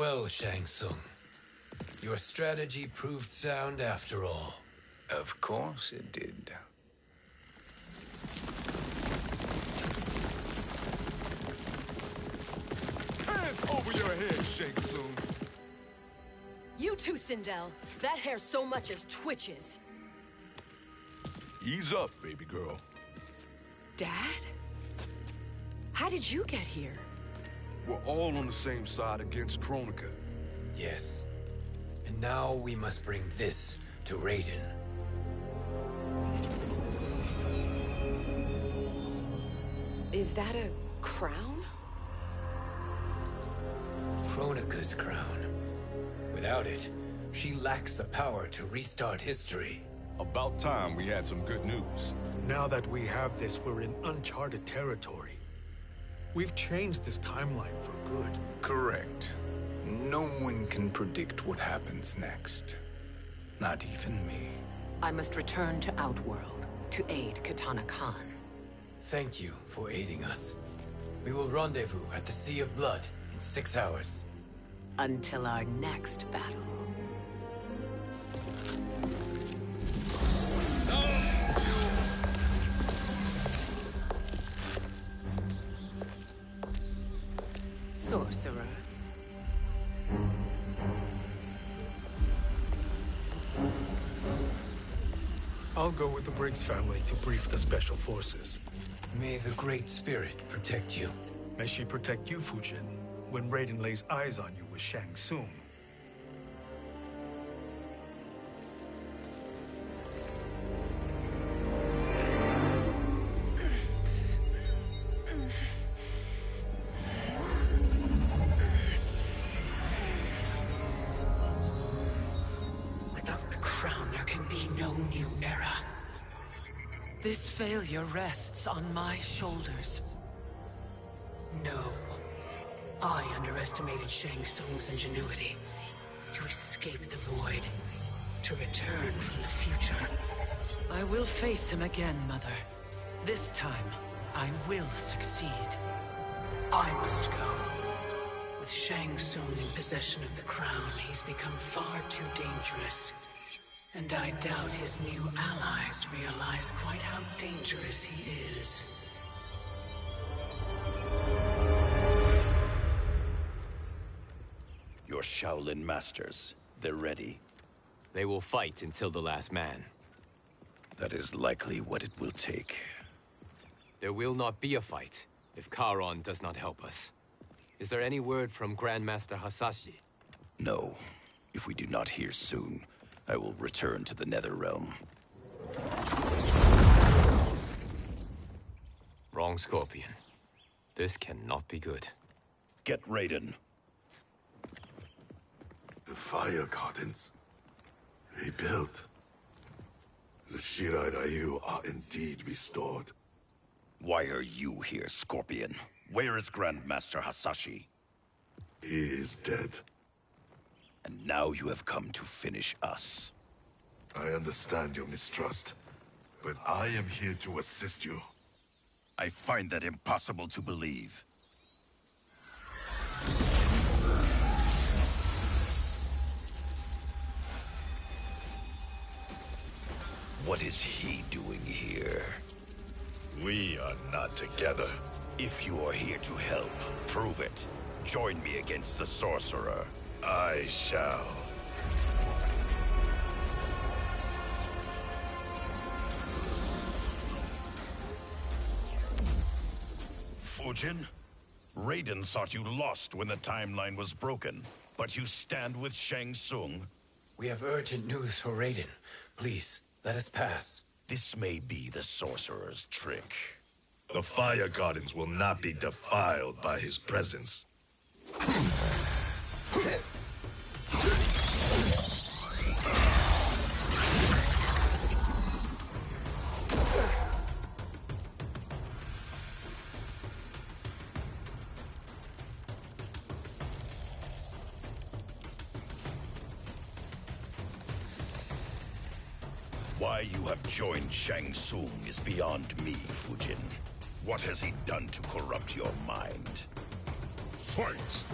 Well, Shang Tsung, your strategy proved sound after all. Of course it did. Hands over your head, Shang Tsung. You too, Sindel. That hair so much as twitches. Ease up, baby girl. Dad? How did you get here? We're all on the same side against Kronika. Yes. And now we must bring this to Raiden. Is that a crown? Kronika's crown. Without it, she lacks the power to restart history. About time we had some good news. Now that we have this, we're in uncharted territory. We've changed this timeline for good. Correct. No one can predict what happens next. Not even me. I must return to Outworld to aid Kitana Khan. Thank you for aiding us. We will rendezvous at the Sea of Blood in six hours. Until our next battle. Briggs family to brief the Special Forces. May the Great Spirit protect you. May she protect you, Fujin, when Raiden lays eyes on you with Shang Tsung. Rests on my shoulders. No. I underestimated Shang Tsung's ingenuity. To escape the void. To return from the future. I will face him again, Mother. This time, I will succeed. I must go. With Shang Tsung in possession of the crown, he's become far too dangerous. And I doubt his new allies realize quite how dangerous he is. Your Shaolin masters, they're ready. They will fight until the last man. That is likely what it will take. There will not be a fight if Charon does not help us. Is there any word from Grandmaster Hasashi? No. If we do not hear soon, I will return to the Netherrealm. Wrong Scorpion. This cannot be good. Get Raiden. The fire gardens. Rebuilt. The Shirai Ryu are indeed restored. Why are you here, Scorpion? Where is Grandmaster Hasashi? He is dead. And now you have come to finish us. I understand your mistrust, but I am here to assist you. I find that impossible to believe. What is he doing here? We are not together. If you are here to help, prove it. Join me against the Sorcerer. I shall. Fujin? Raiden thought you lost when the timeline was broken, but you stand with Shang Tsung? We have urgent news for Raiden. Please, let us pass. This may be the Sorcerer's trick. The Fire Gardens will not be defiled by his presence. joined Shang Tsung is beyond me, Fujin. What has he done to corrupt your mind? Fight!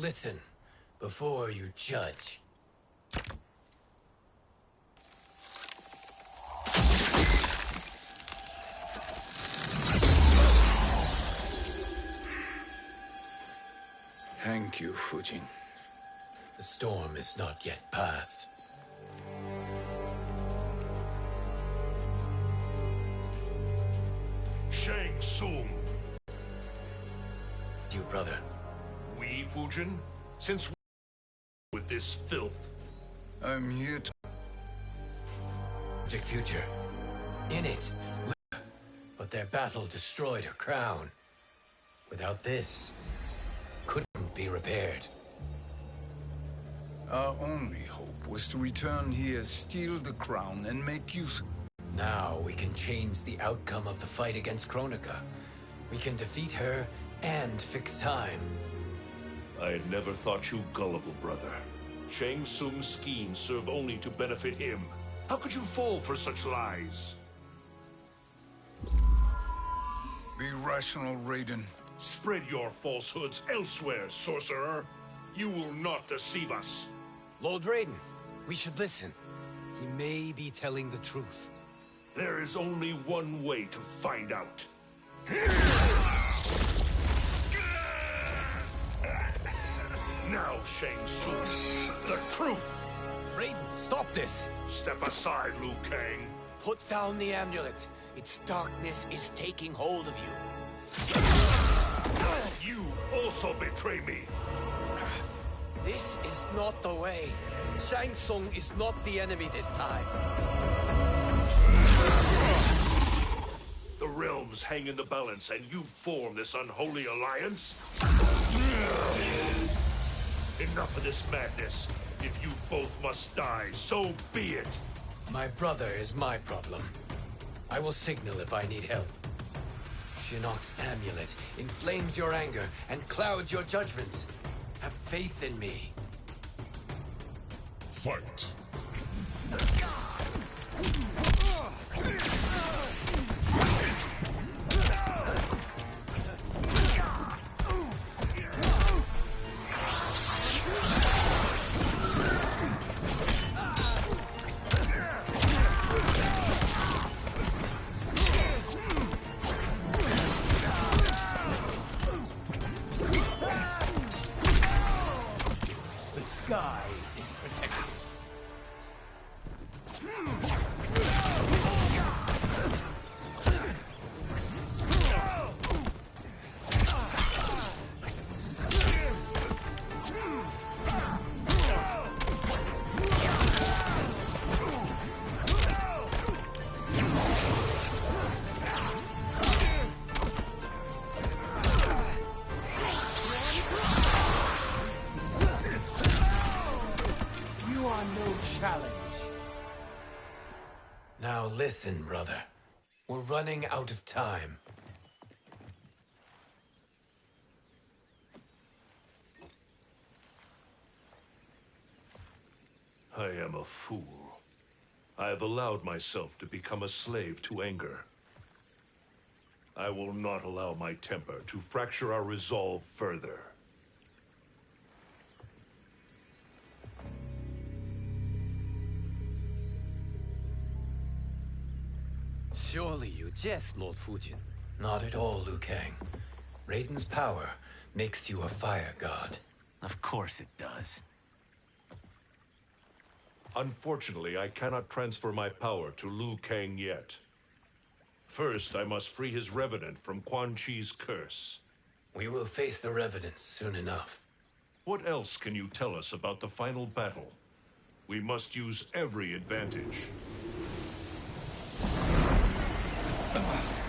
Listen before you judge. Thank you, Fujin. The storm is not yet past. Since we with this filth? I'm here to... Project Future. In it, but their battle destroyed her crown. Without this, couldn't be repaired. Our only hope was to return here, steal the crown, and make use... Of Now we can change the outcome of the fight against Kronika. We can defeat her and fix time. I had never thought you gullible, brother. Shang Tsung's schemes serve only to benefit him. How could you fall for such lies? Be rational, Raiden. Spread your falsehoods elsewhere, sorcerer. You will not deceive us. Lord Raiden, we should listen. He may be telling the truth. There is only one way to find out. Now, Shang Tsung, the truth! Raiden, stop this! Step aside, Liu Kang. Put down the amulet. Its darkness is taking hold of you. You also betray me. This is not the way. Shang Tsung is not the enemy this time. The realms hang in the balance, and you form this unholy alliance? Enough of this madness. If you both must die, so be it. My brother is my problem. I will signal if I need help. Shinnok's amulet inflames your anger and clouds your judgments. Have faith in me. Fight. Listen, brother. We're running out of time. I am a fool. I have allowed myself to become a slave to anger. I will not allow my temper to fracture our resolve further. Surely you jest, Lord Fujin. Not at all, Liu Kang. Raiden's power makes you a fire god. Of course it does. Unfortunately, I cannot transfer my power to Liu Kang yet. First, I must free his Revenant from Quan Chi's curse. We will face the Revenants soon enough. What else can you tell us about the final battle? We must use every advantage. Lord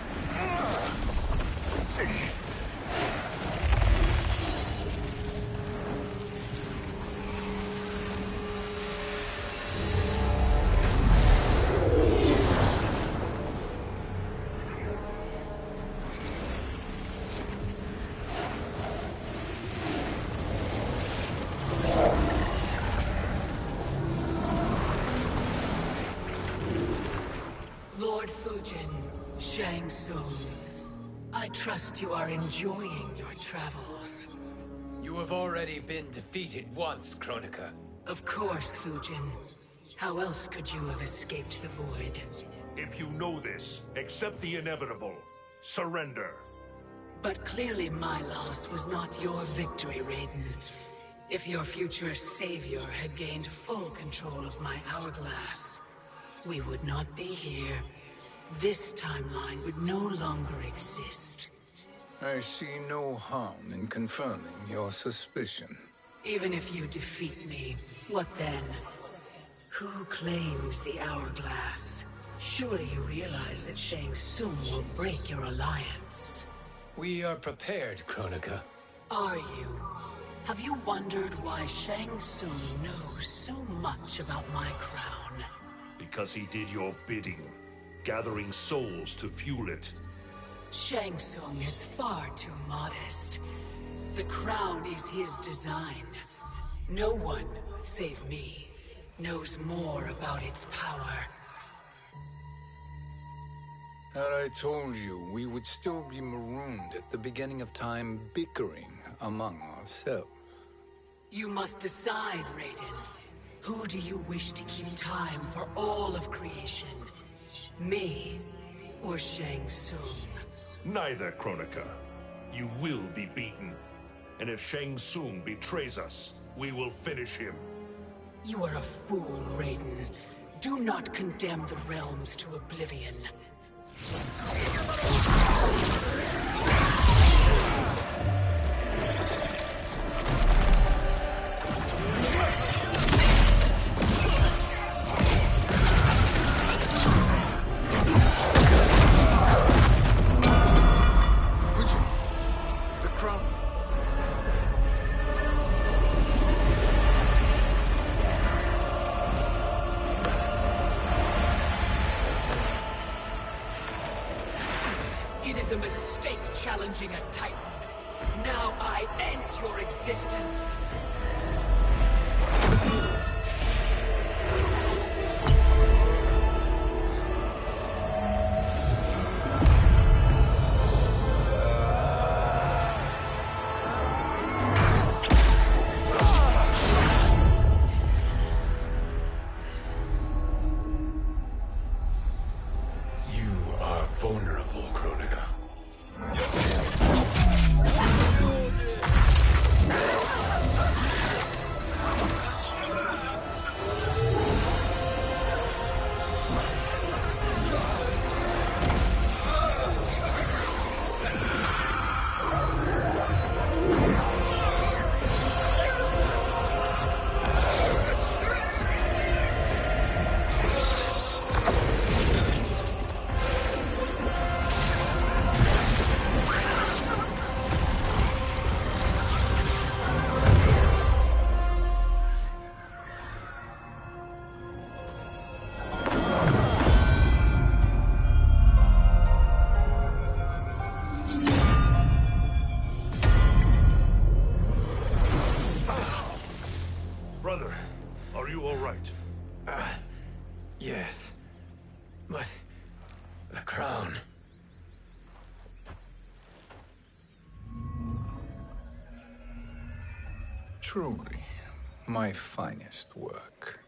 trust you are enjoying your travels. You have already been defeated once, Kronika. Of course, Fujin. How else could you have escaped the Void? If you know this, accept the inevitable. Surrender. But clearly my loss was not your victory, Raiden. If your future savior had gained full control of my hourglass, we would not be here. This timeline would no longer exist. I see no harm in confirming your suspicion. Even if you defeat me, what then? Who claims the hourglass? Surely you realize that Shang Tsung will break your alliance. We are prepared, Kronika. Are you? Have you wondered why Shang Tsung knows so much about my crown? Because he did your bidding, gathering souls to fuel it. Shang Tsung is far too modest. The crown is his design. No one, save me, knows more about its power. Had I told you, we would still be marooned at the beginning of time bickering among ourselves. You must decide, Raiden. Who do you wish to keep time for all of creation? Me or Shang Tsung? Neither, Kronika. You will be beaten. And if Shang Tsung betrays us, we will finish him. You are a fool, Raiden. Do not condemn the realms to oblivion. A mistake challenging a Titan. Now I end your existence. Truly, my finest work.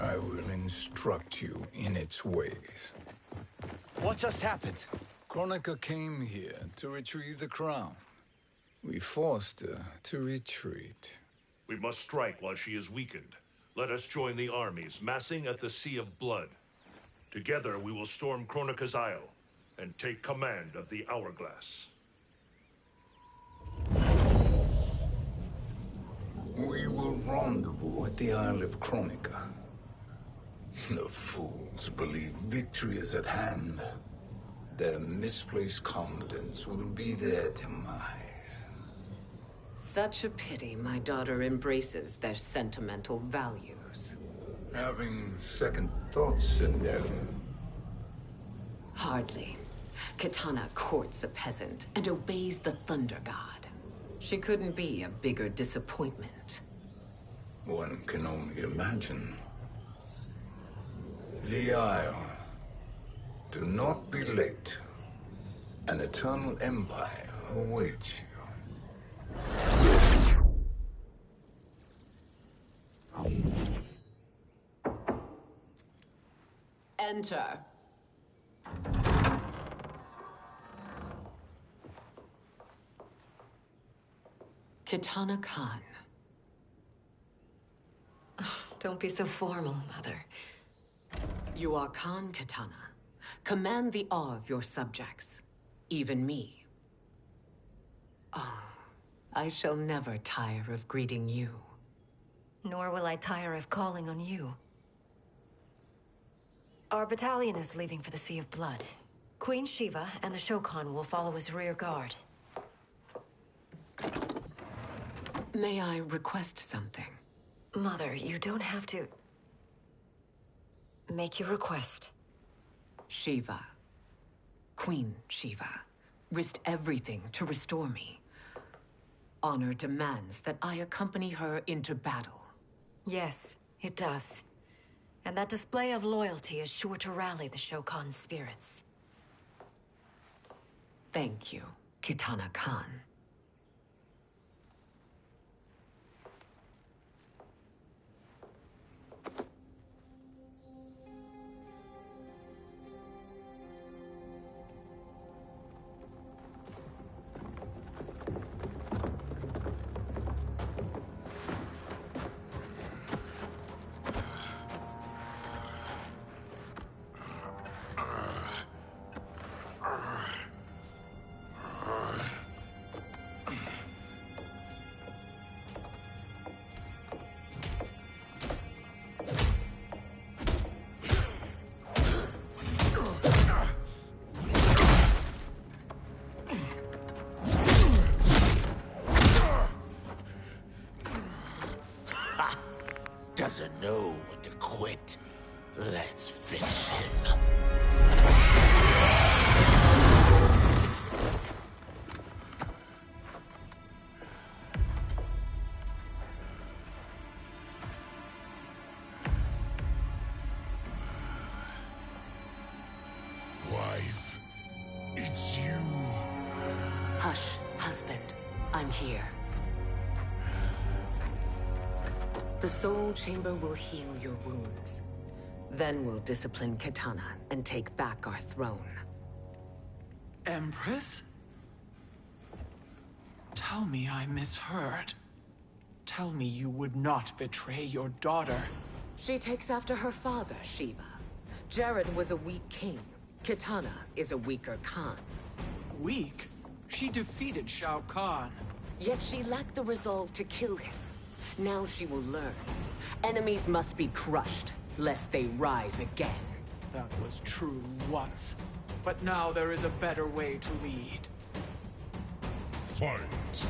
I will instruct you in its ways. What just happened? Kronika came here to retrieve the crown. We forced her to retreat. We must strike while she is weakened. Let us join the armies, massing at the Sea of Blood. Together we will storm Kronika's Isle and take command of the Hourglass. We will rendezvous at the Isle of Kronika. The fools believe victory is at hand. Their misplaced confidence will be their demise. Such a pity my daughter embraces their sentimental values. Having second thoughts in them. Hardly. Kitana courts a peasant and obeys the Thunder God. She couldn't be a bigger disappointment. One can only imagine. The Isle. Do not be late. An eternal empire awaits you. Enter. Kitana Khan. Don't be so formal, Mother. You are Khan Kitana. Command the awe of your subjects. Even me. Oh, I shall never tire of greeting you. Nor will I tire of calling on you. Our battalion is leaving for the Sea of Blood. Queen Sheeva and the Shokan will follow as rear guard. May I request something? Mother, you don't have to... Make your request. Sheeva. Queen Sheeva. Risked everything to restore me. Honor demands that I accompany her into battle. Yes, it does. And that display of loyalty is sure to rally the Shokan spirits. Thank you, Kitana Khan. Doesn't know when to quit. Let's finish him. Soul Chamber will heal your wounds. Then we'll discipline Kitana and take back our throne. Empress? Tell me I misheard. Tell me you would not betray your daughter. She takes after her father, Sheeva. Jerrod was a weak king. Kitana is a weaker Khan. Weak? She defeated Shao Kahn. Yet she lacked the resolve to kill him. Now she will learn. Enemies must be crushed, lest they rise again. That was true once. But now there is a better way to lead. Fight.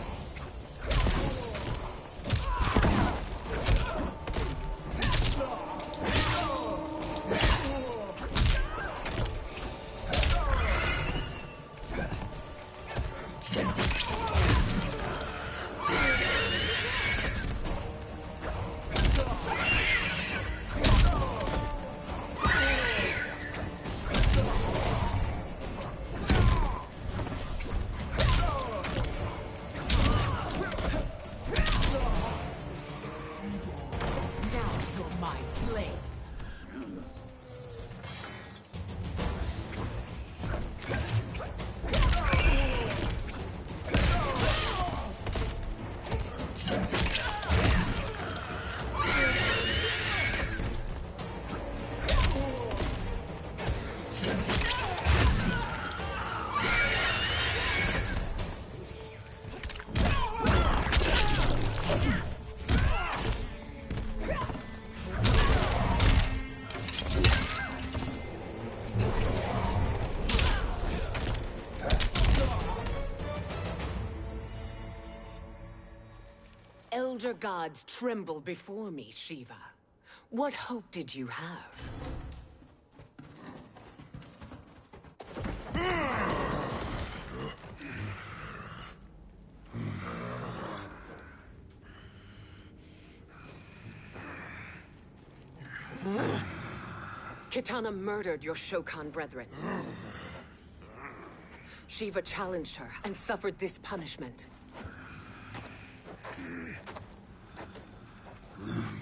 Elder gods tremble before me, Sheeva. What hope did you have? Kitana murdered your Shokan brethren. Sheeva challenged her and suffered this punishment.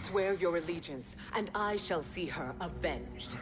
Swear your allegiance, and I shall see her avenged.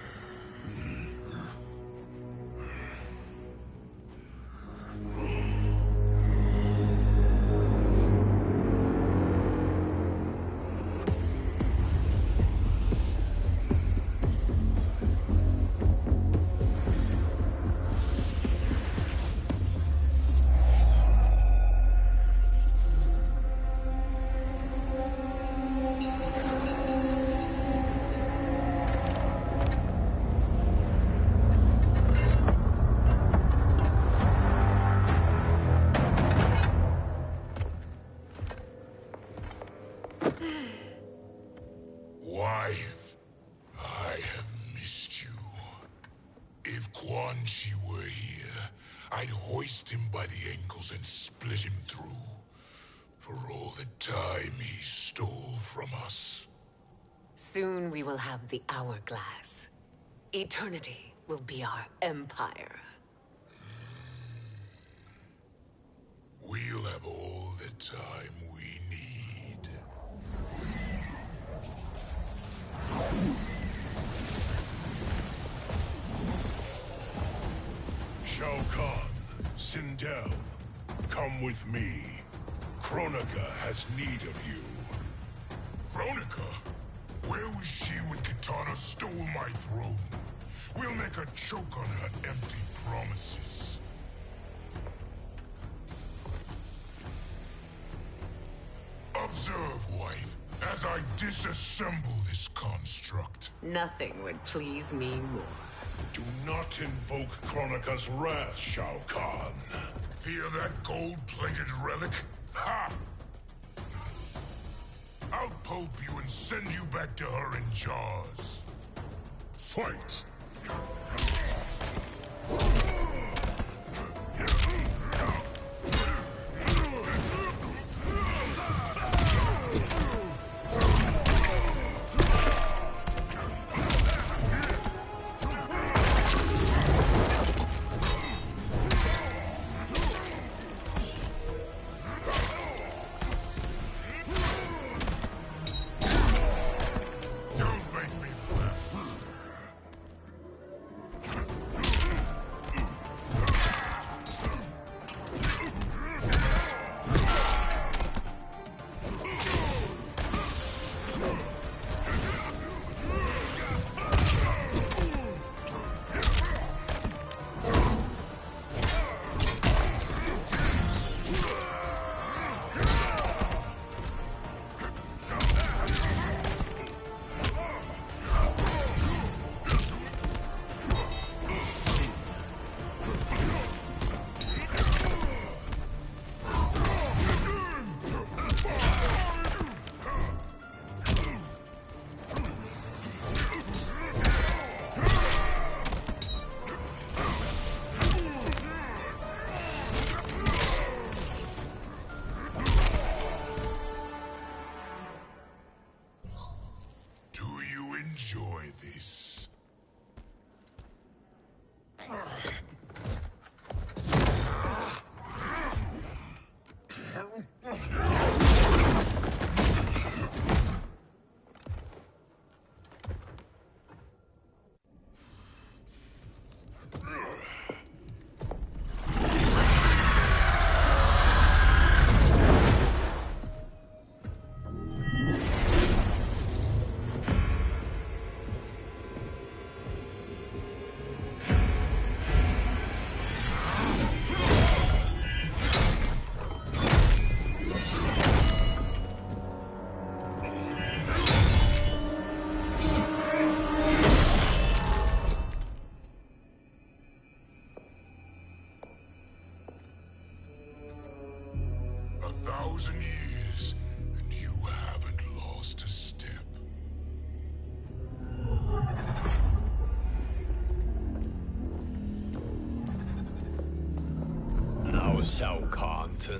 Will have the hourglass. Eternity will be our empire. We'll have all the time we need. Shao Kahn, Sindel, come with me. Kronika has need of you. Kronika? Where was she when Kitana stole my throne? We'll make her choke on her empty promises. Observe, wife, as I disassemble this construct. Nothing would please me more. Do not invoke Kronika's wrath, Shao Kahn. Fear that gold-plated relic? Ha! I'll you and send you back to her in jars. Fight!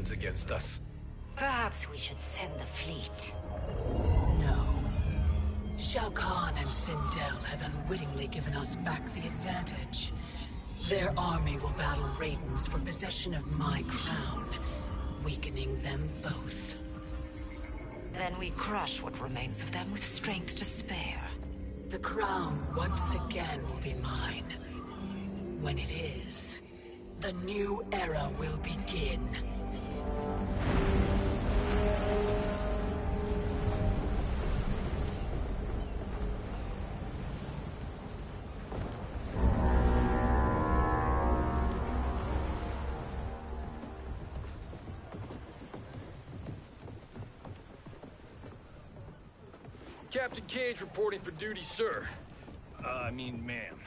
Turns against us. Perhaps we should send the fleet. No. Shao Kahn and Sindel have unwittingly given us back the advantage. Their army will battle Raidens for possession of my crown, weakening them both. Then we crush what remains of them with strength to spare. The crown once again will be mine. When it is, the new era will begin. Captain Cage reporting for duty, sir. Uh, I mean, ma'am.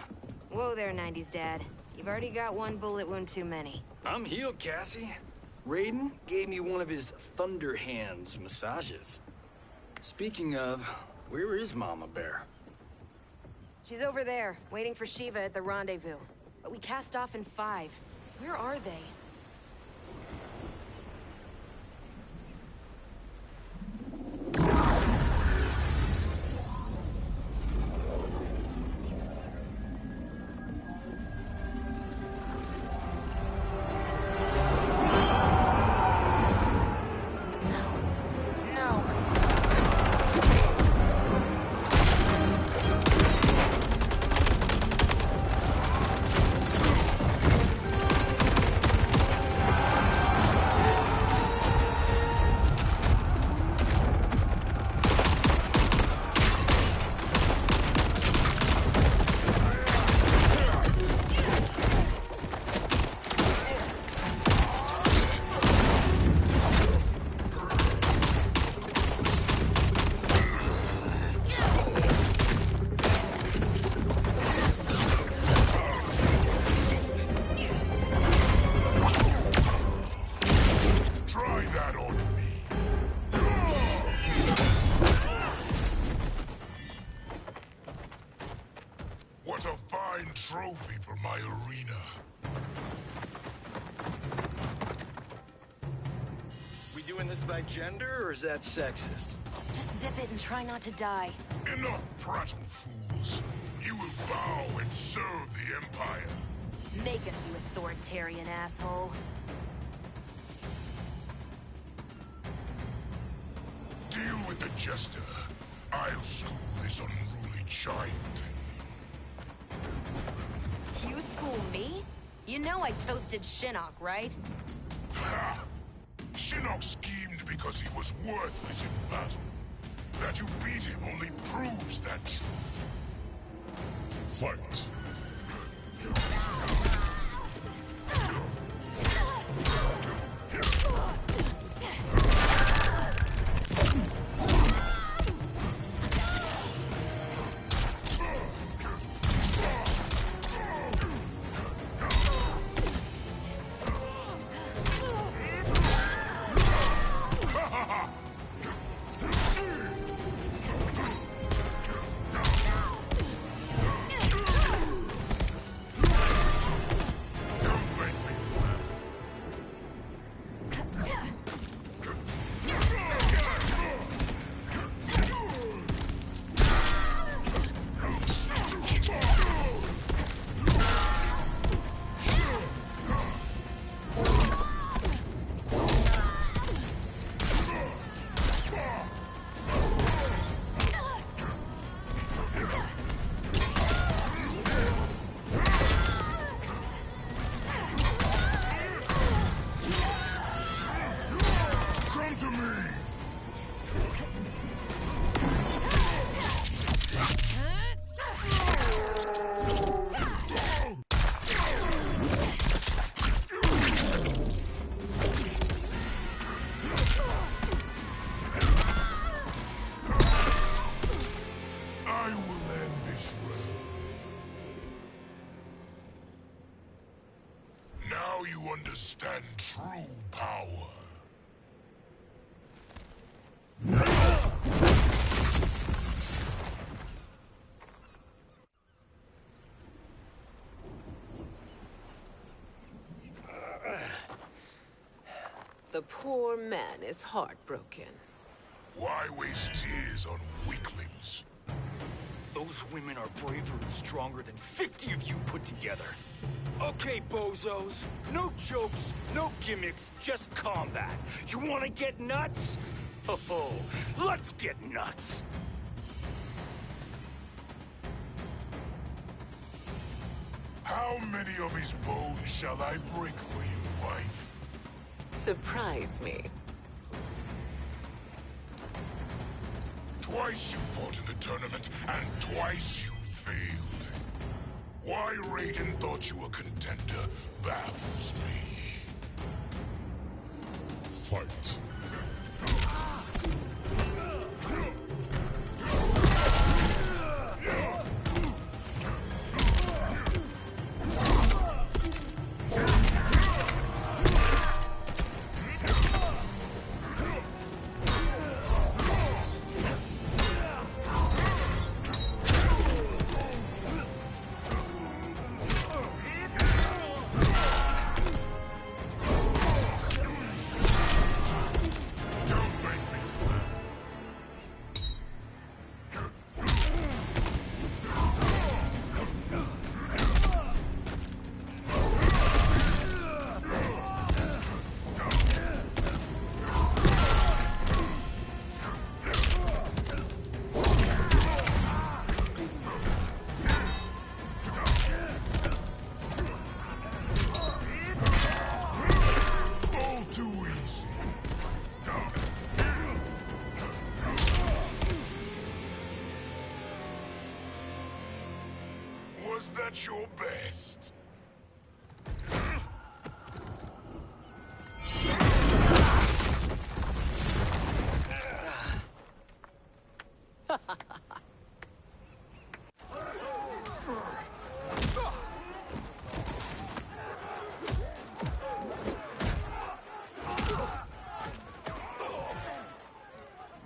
Whoa there, 90s dad. You've already got one bullet wound too many. I'm healed, Cassie. Raiden gave me one of his Thunder Hands massages. Speaking of, where is Mama Bear? She's over there, waiting for Sheeva at the rendezvous. But we cast off in five. Where are they? Gender, or is that sexist? Just zip it and try not to die. Enough prattle, fools. You will bow and serve the Empire. Make us, you authoritarian asshole. Deal with the Jester. I'll school this unruly child. You school me? You know I toasted Shinnok, right? Shinnok schemed because he was worthless in battle. That you beat him only proves that truth. Fight! The poor man is heartbroken. Why waste tears on weaklings? Those women are braver and stronger than 50 of you put together. Okay, bozos. No jokes, no gimmicks, just combat. You wanna get nuts? Oh, ho! let's get nuts! How many of his bones shall I break for you, wife? Surprise me. Twice you fought in the tournament, and twice you failed. Why Raiden thought you a contender baffles me. Fight. That your best?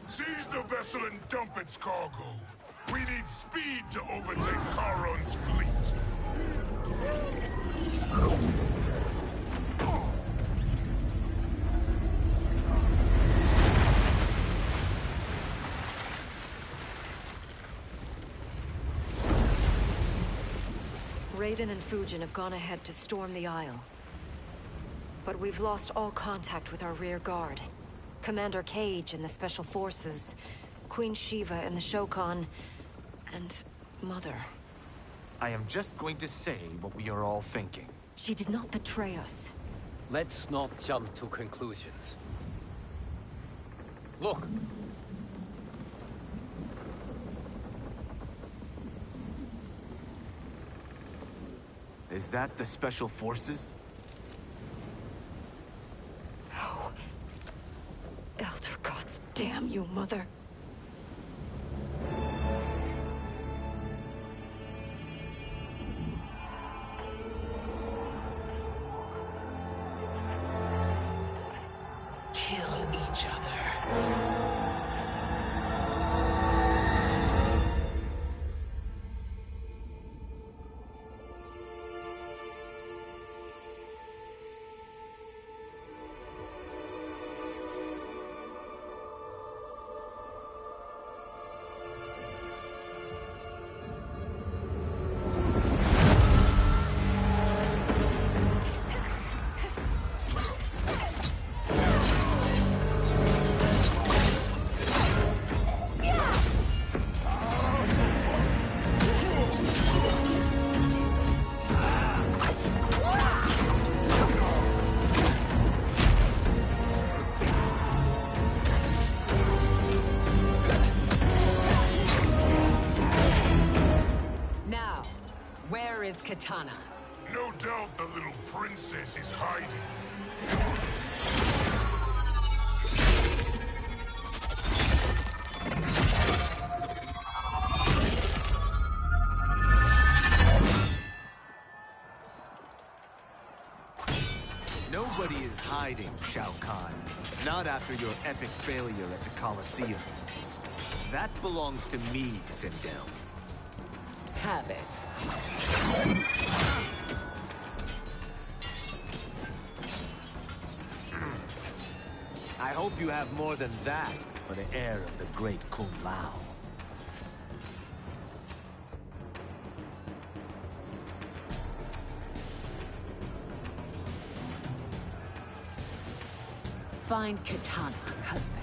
Seize the vessel and dump its cargo. We need speed to overtake Charon's fleet. Raiden and Fujin have gone ahead to storm the Isle. But we've lost all contact with our rear guard. Commander Cage and the Special Forces, Queen Sheeva and the Shokan, and Mother. I am just going to say what we are all thinking. She did not betray us. Let's not jump to conclusions. Look! Is that the Special Forces? No. Elder gods damn you, Mother. Hiding, Shao Kahn. Not after your epic failure at the Colosseum. That belongs to me, Sindel. Have it. I hope you have more than that for the heir of the great Kung Lao. Find Kitana, husband.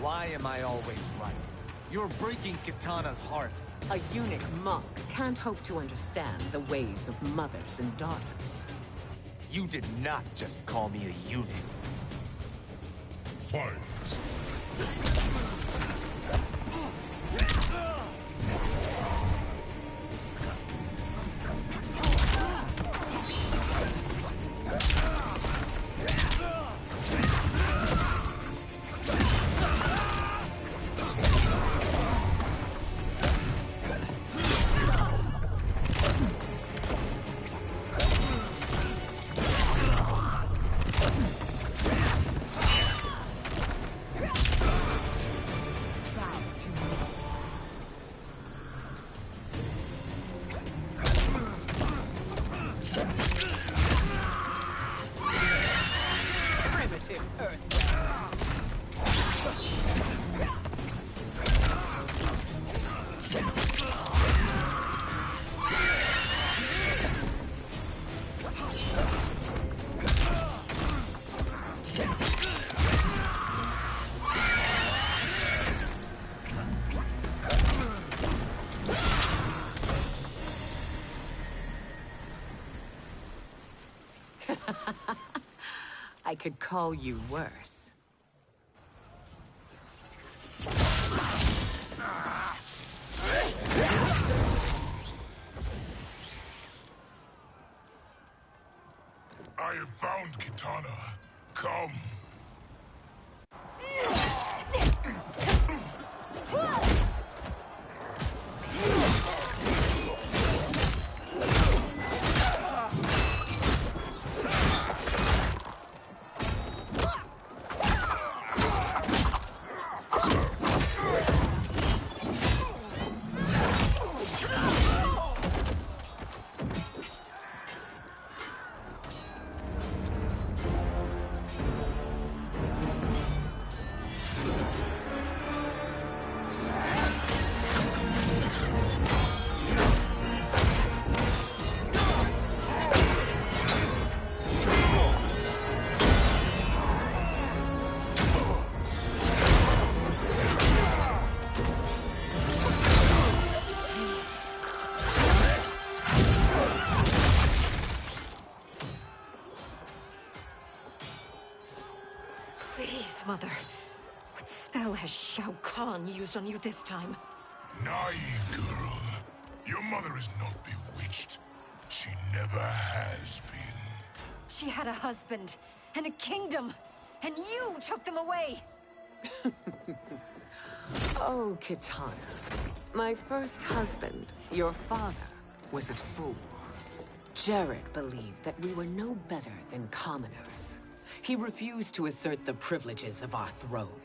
Why am I always right? You're breaking Kitana's heart. A eunuch monk can't hope to understand the ways of mothers and daughters. You did not just call me a eunuch. Fight. I could call you worse. Shao Kahn used on you this time? Naive girl. Your mother is not bewitched. She never has been. She had a husband, and a kingdom, and you took them away! oh, Kitana. My first husband, your father, was a fool. Jerrod believed that we were no better than commoners. He refused to assert the privileges of our throne.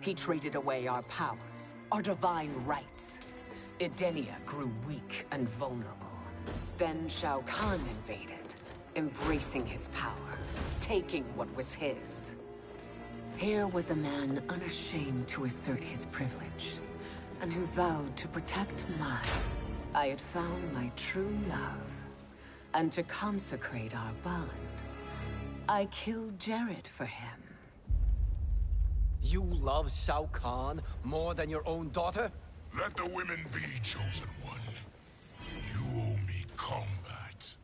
He traded away our powers, our divine rights. Edenia grew weak and vulnerable. Then Shao Kahn invaded, embracing his power, taking what was his. Here was a man unashamed to assert his privilege, and who vowed to protect mine. I had found my true love, and to consecrate our bond, I killed Jerrod for him. You love Shao Kahn more than your own daughter? Let the women be, Chosen One. You owe me combat.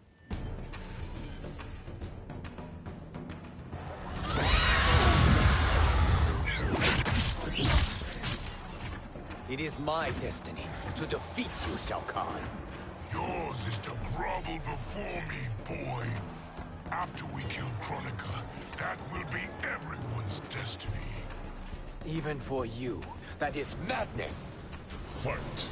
It is my destiny to defeat you, Shao Kahn. Yours is to grovel before me, boy. After we kill Kronika, that will be everyone's destiny. Even for you, that is madness. Fight.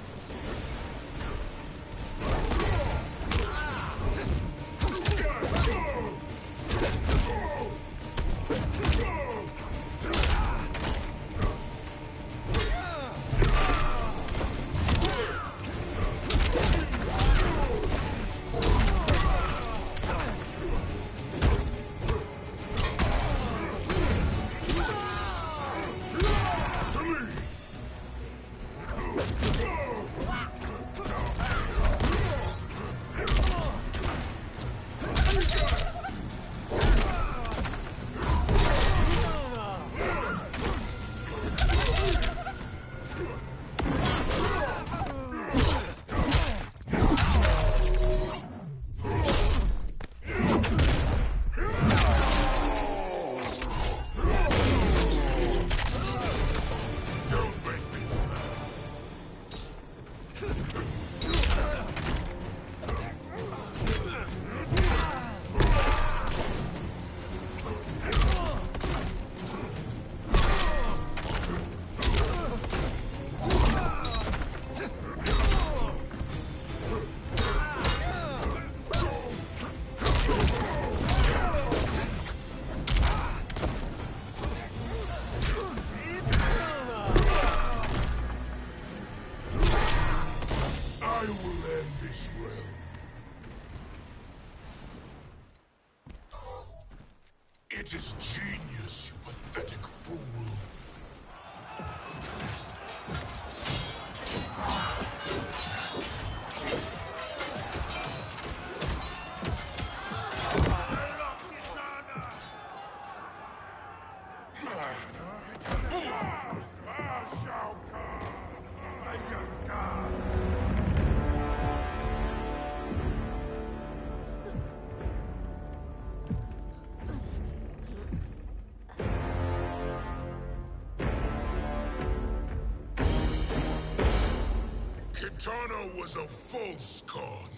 Kitana was a false Khan.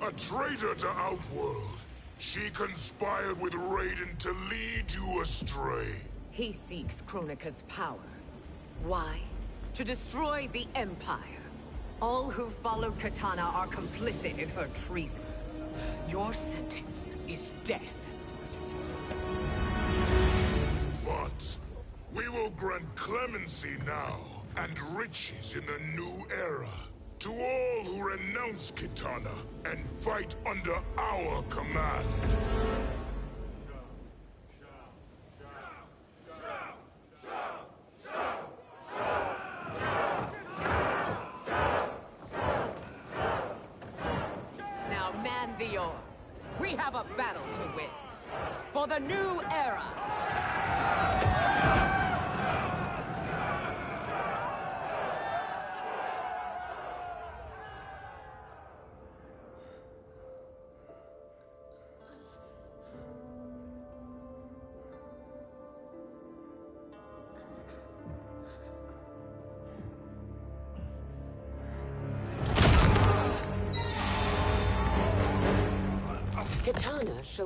A traitor to Outworld. She conspired with Raiden to lead you astray. He seeks Kronika's power. Why? To destroy the Empire. All who follow Kitana are complicit in her treason. Your sentence is death. But we will grant clemency now and riches in the new era. To all who renounce Kitana and fight under our command.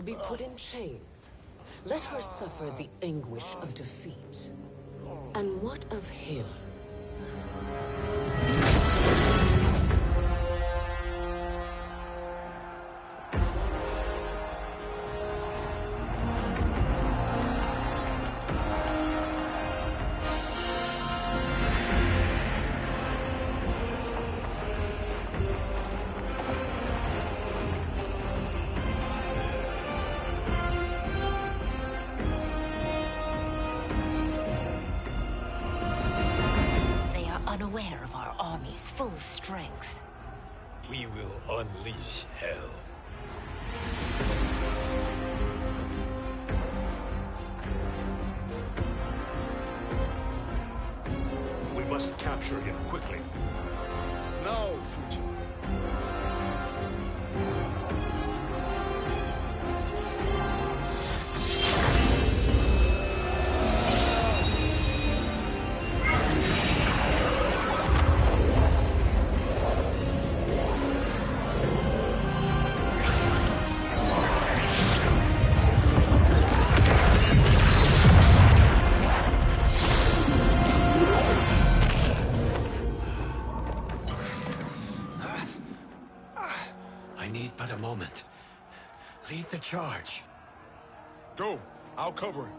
Be put in chains. Let her suffer the anguish of defeat. And what of him? We will unleash hell. We must capture him quickly. Now, Fujin. Charge. Go. I'll cover him.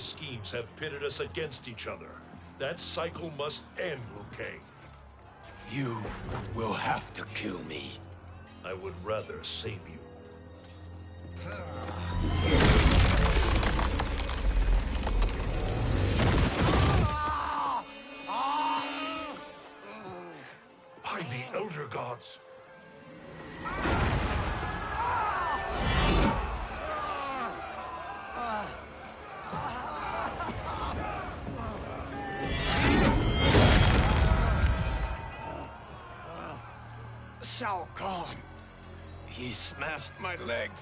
Schemes have pitted us against each other. That cycle must end, Liu Kang. You will have to kill me. I would rather save you. By the Elder Gods! Kahn. He smashed my legs.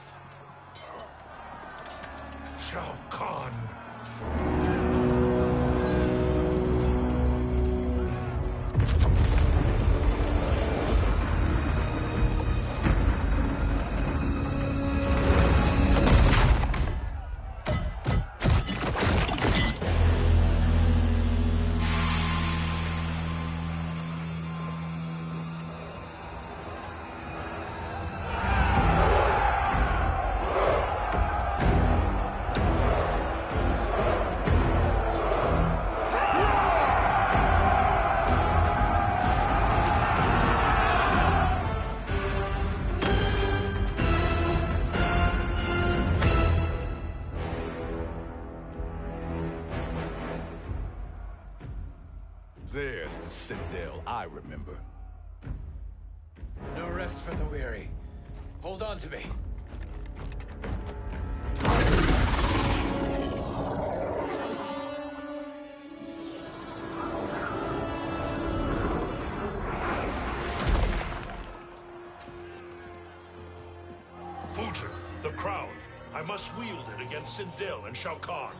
Fujin, the crown. I must wield it against Sindel and Shao Kahn.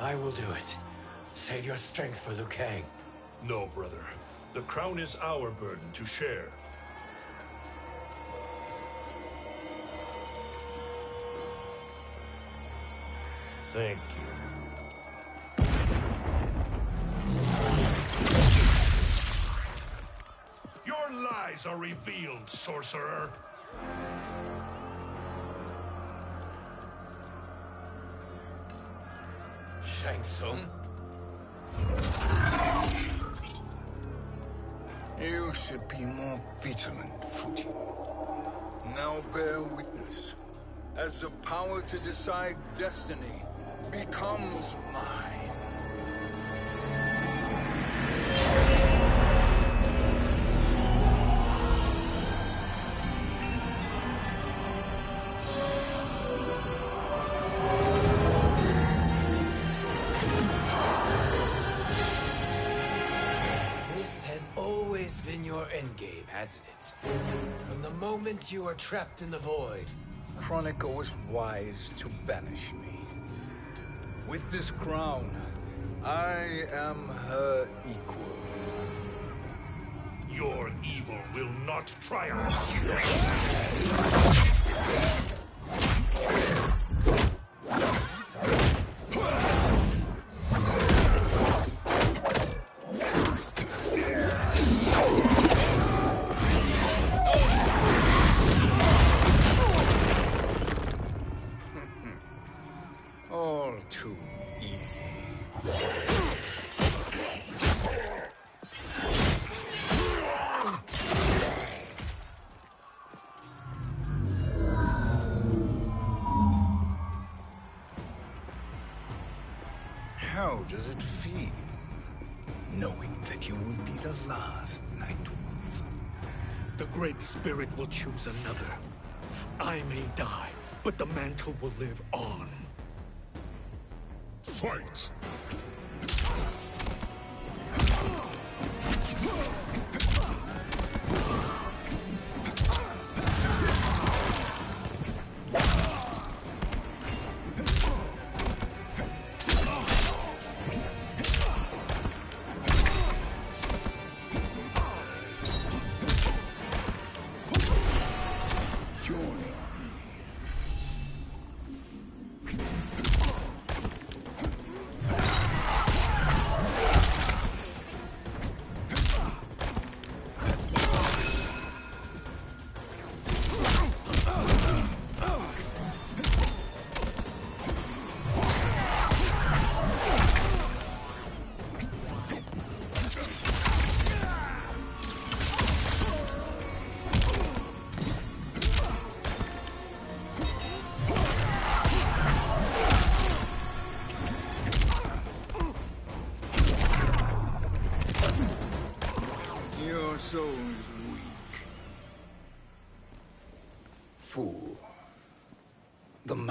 I will do it. Save your strength for Liu Kang. No, brother. The crown is our burden to share. Thank you. Your lies are revealed, sorcerer. Shang Tsung? You should be more vigilant, Fujin. Now bear witness. As the power to decide destiny becomes mine. It? From the moment you are trapped in the void. Kronika was wise to banish me. With this crown, I am her equal. Your evil will not triumph. Choose another. I may die, but the mantle will live on. Fight!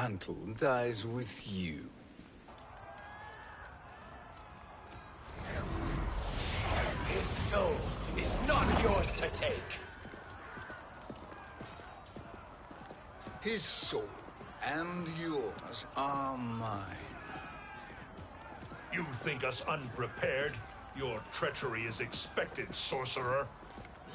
Mantle dies with you. His soul is not yours to take. His soul and yours are mine. You think us unprepared? Your treachery is expected, sorcerer.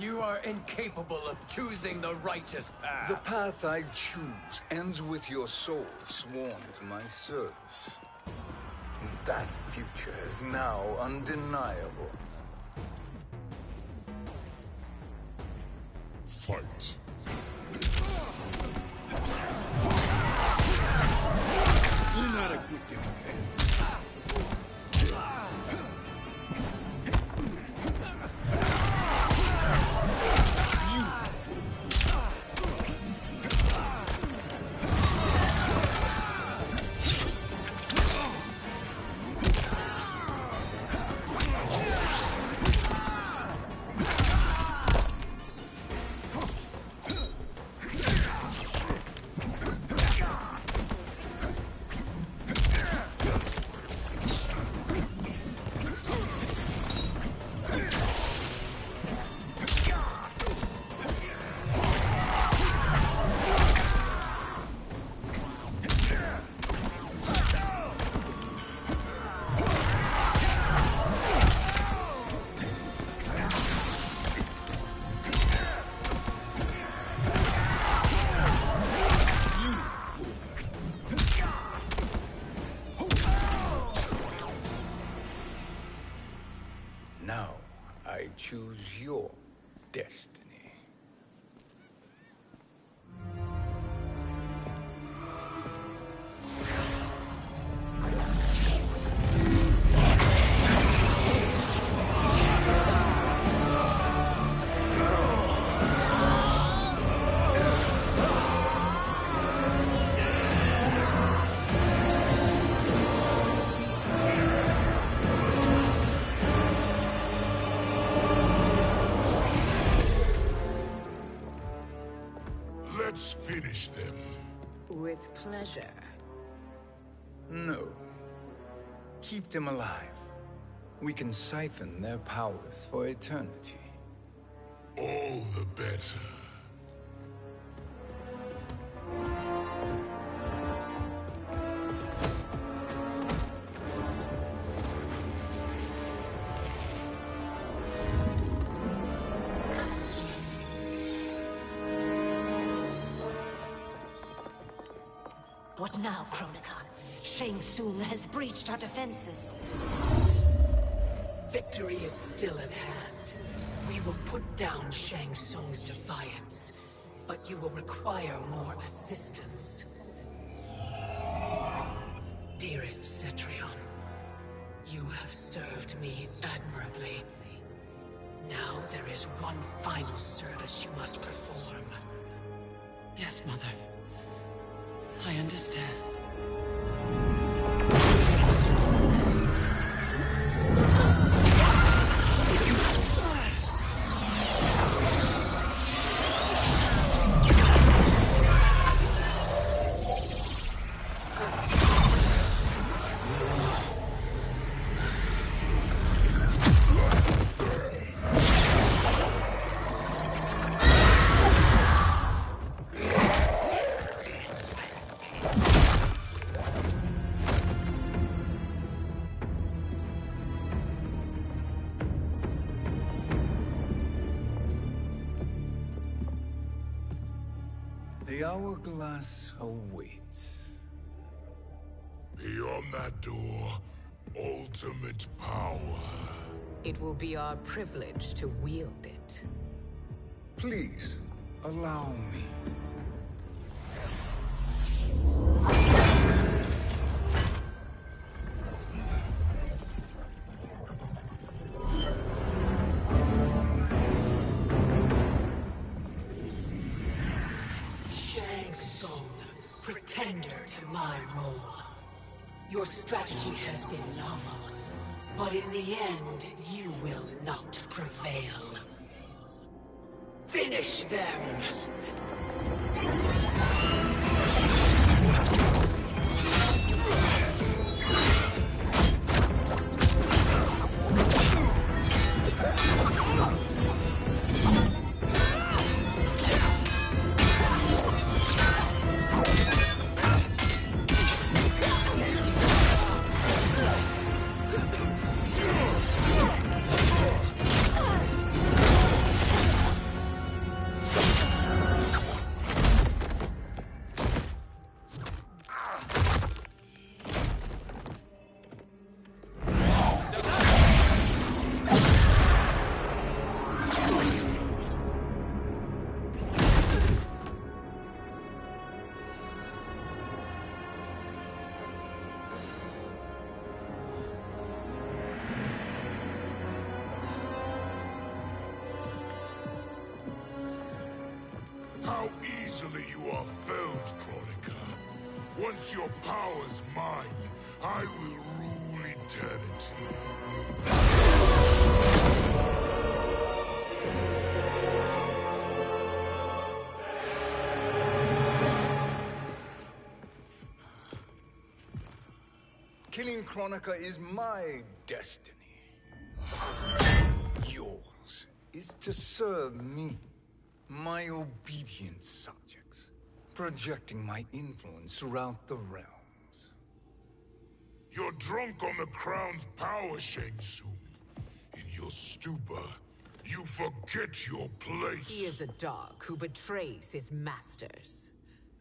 You are incapable of choosing the righteous path. The path I choose ends with your soul sworn to my service. That future is now undeniable. Fight. You're not a good defense. Pleasure. No. Keep them alive. We can siphon their powers for eternity. All the better. Now, Kronika? Shang Tsung has breached our defenses. Victory is still at hand. We will put down Shang Tsung's defiance, but you will require more assistance. Dearest Cetrion, you have served me admirably. Now there is one final service you must perform. Yes, Mother. I understand. Hourglass awaits. Beyond that door, ultimate power. It will be our privilege to wield it. Please, allow me. My role. Your strategy has been novel, but in the end, you will not prevail. Finish them! Killing Kronika is my destiny. Yours is to serve me, my obedient subjects, projecting my influence throughout the realms. You're drunk on the crown's power, Shang Tsung. In your stupor, you forget your place. He is a dog who betrays his masters.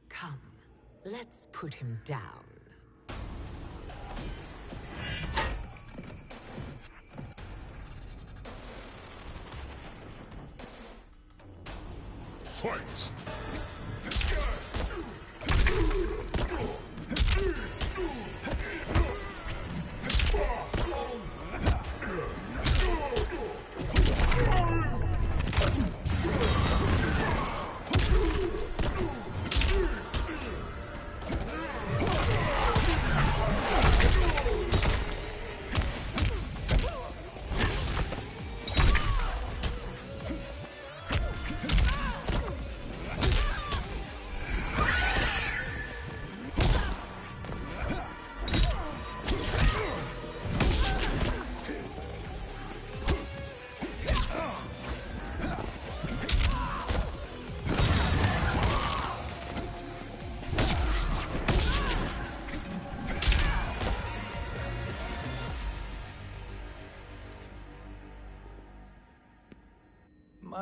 Come, let's put him down. Fight!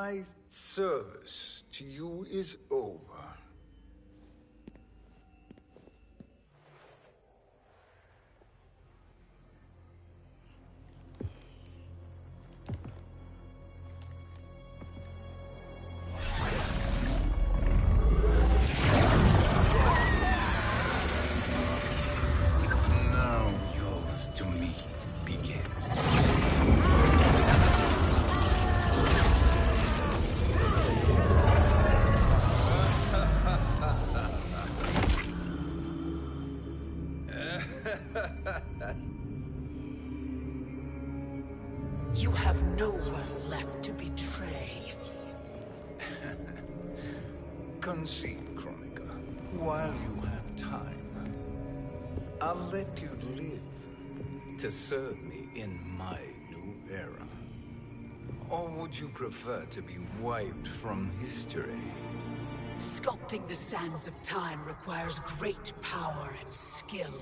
My service to you is over. Concede, Kronika, while you have time. I'll let you live to serve me in my new era. Or would you prefer to be wiped from history? Sculpting the sands of time requires great power and skill.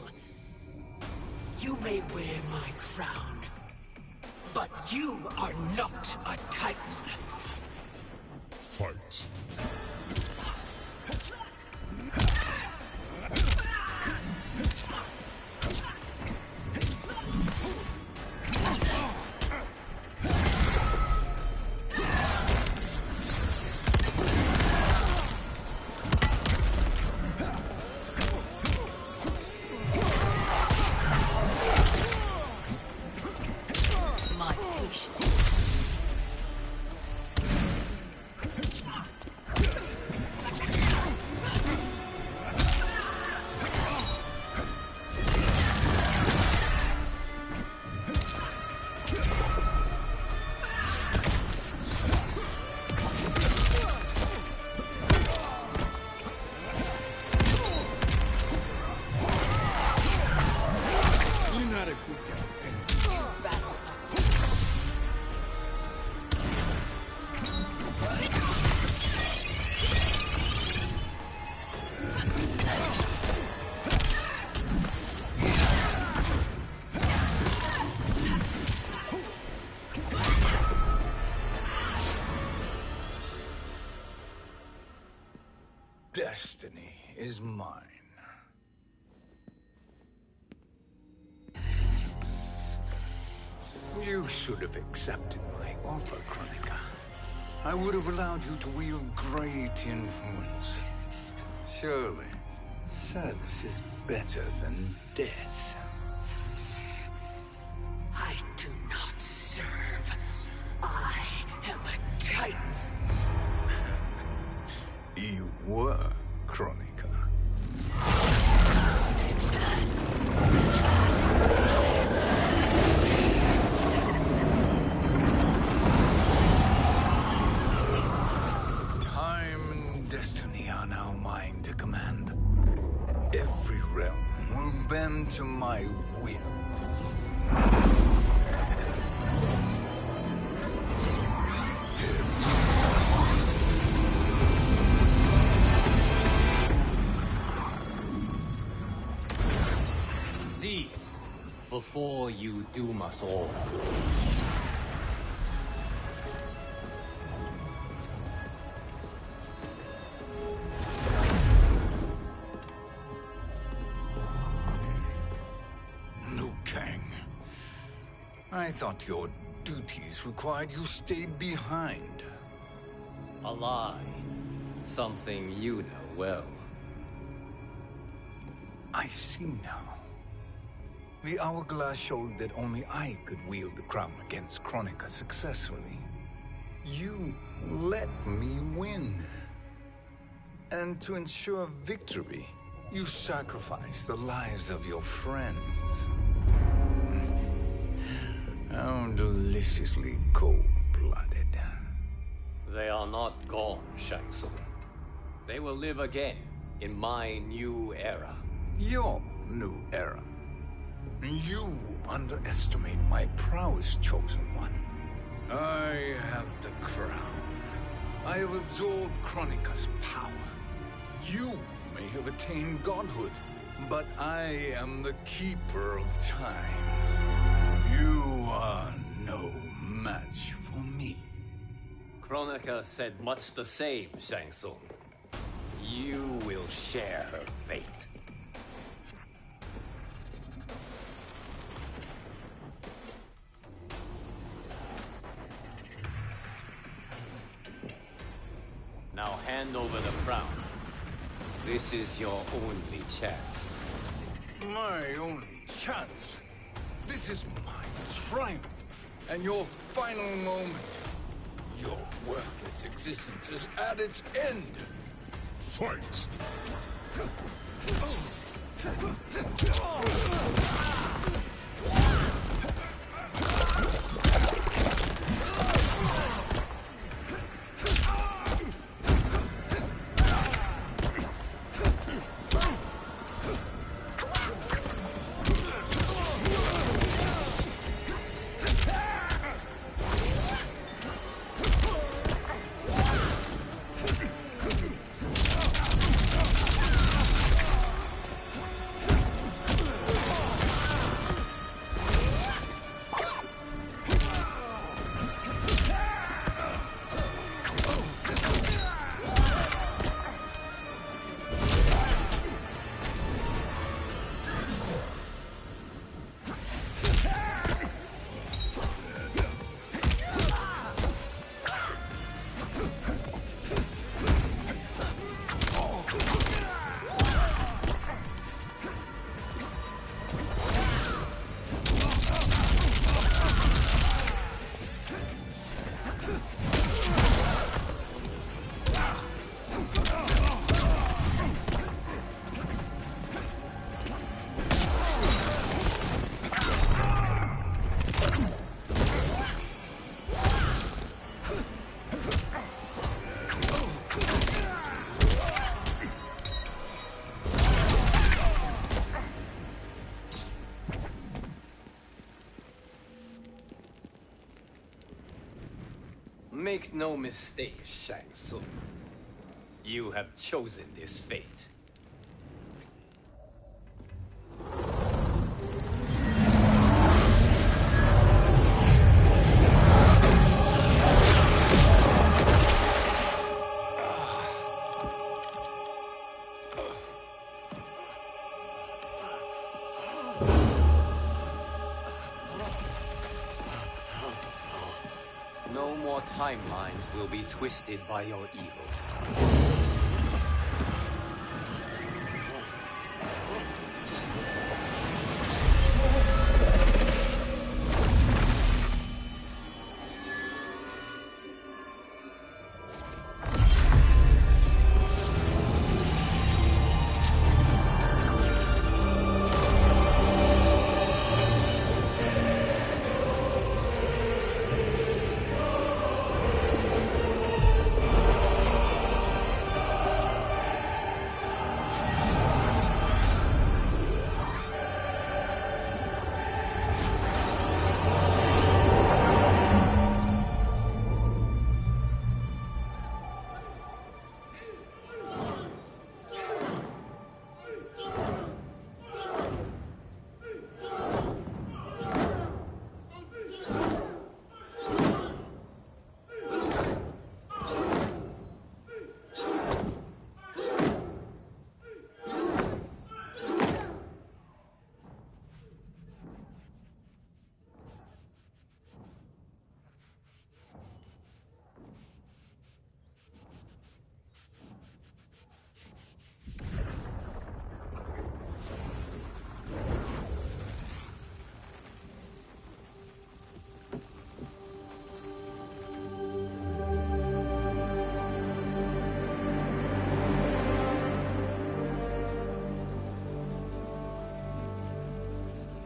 You may wear my crown, but you are not a Titan. Fight. You should have accepted my offer, Kronika. I would have allowed you to wield great influence. Surely, service is better than death. Doom us all. Liu Kang. I thought your duties required you stayed behind. A lie. Something you know well. I see now. The hourglass showed that only I could wield the crown against Kronika successfully. You let me win. And to ensure victory, you sacrificed the lives of your friends. How deliciously cold-blooded. They are not gone, Shang Tsung. They will live again in my new era. Your new era. You underestimate my prowess, Chosen One. I have the crown. I have absorbed Kronika's power. You may have attained godhood, but I am the keeper of time. You are no match for me. Kronika said much the same, Shang Tsung. You will share her fate. Now hand over the crown. This is your only chance. My only chance. This is my triumph. And your final moment. Your worthless existence is at its end. Fight! Oh. Make no mistake, Shang Tsung. You have chosen this fate. Will be twisted by your evil.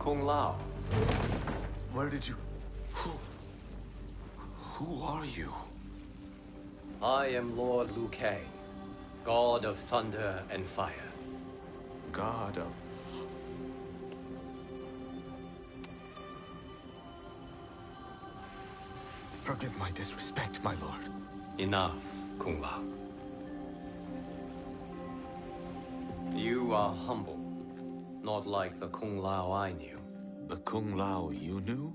Kung Lao. Where did you... Who... Who are you? I am Lord Liu Kang, God of Thunder and Fire. God of... Forgive my disrespect, my lord. Enough, Kung Lao. You are humble, not like the Kung Lao I knew. Kung Lao you knew?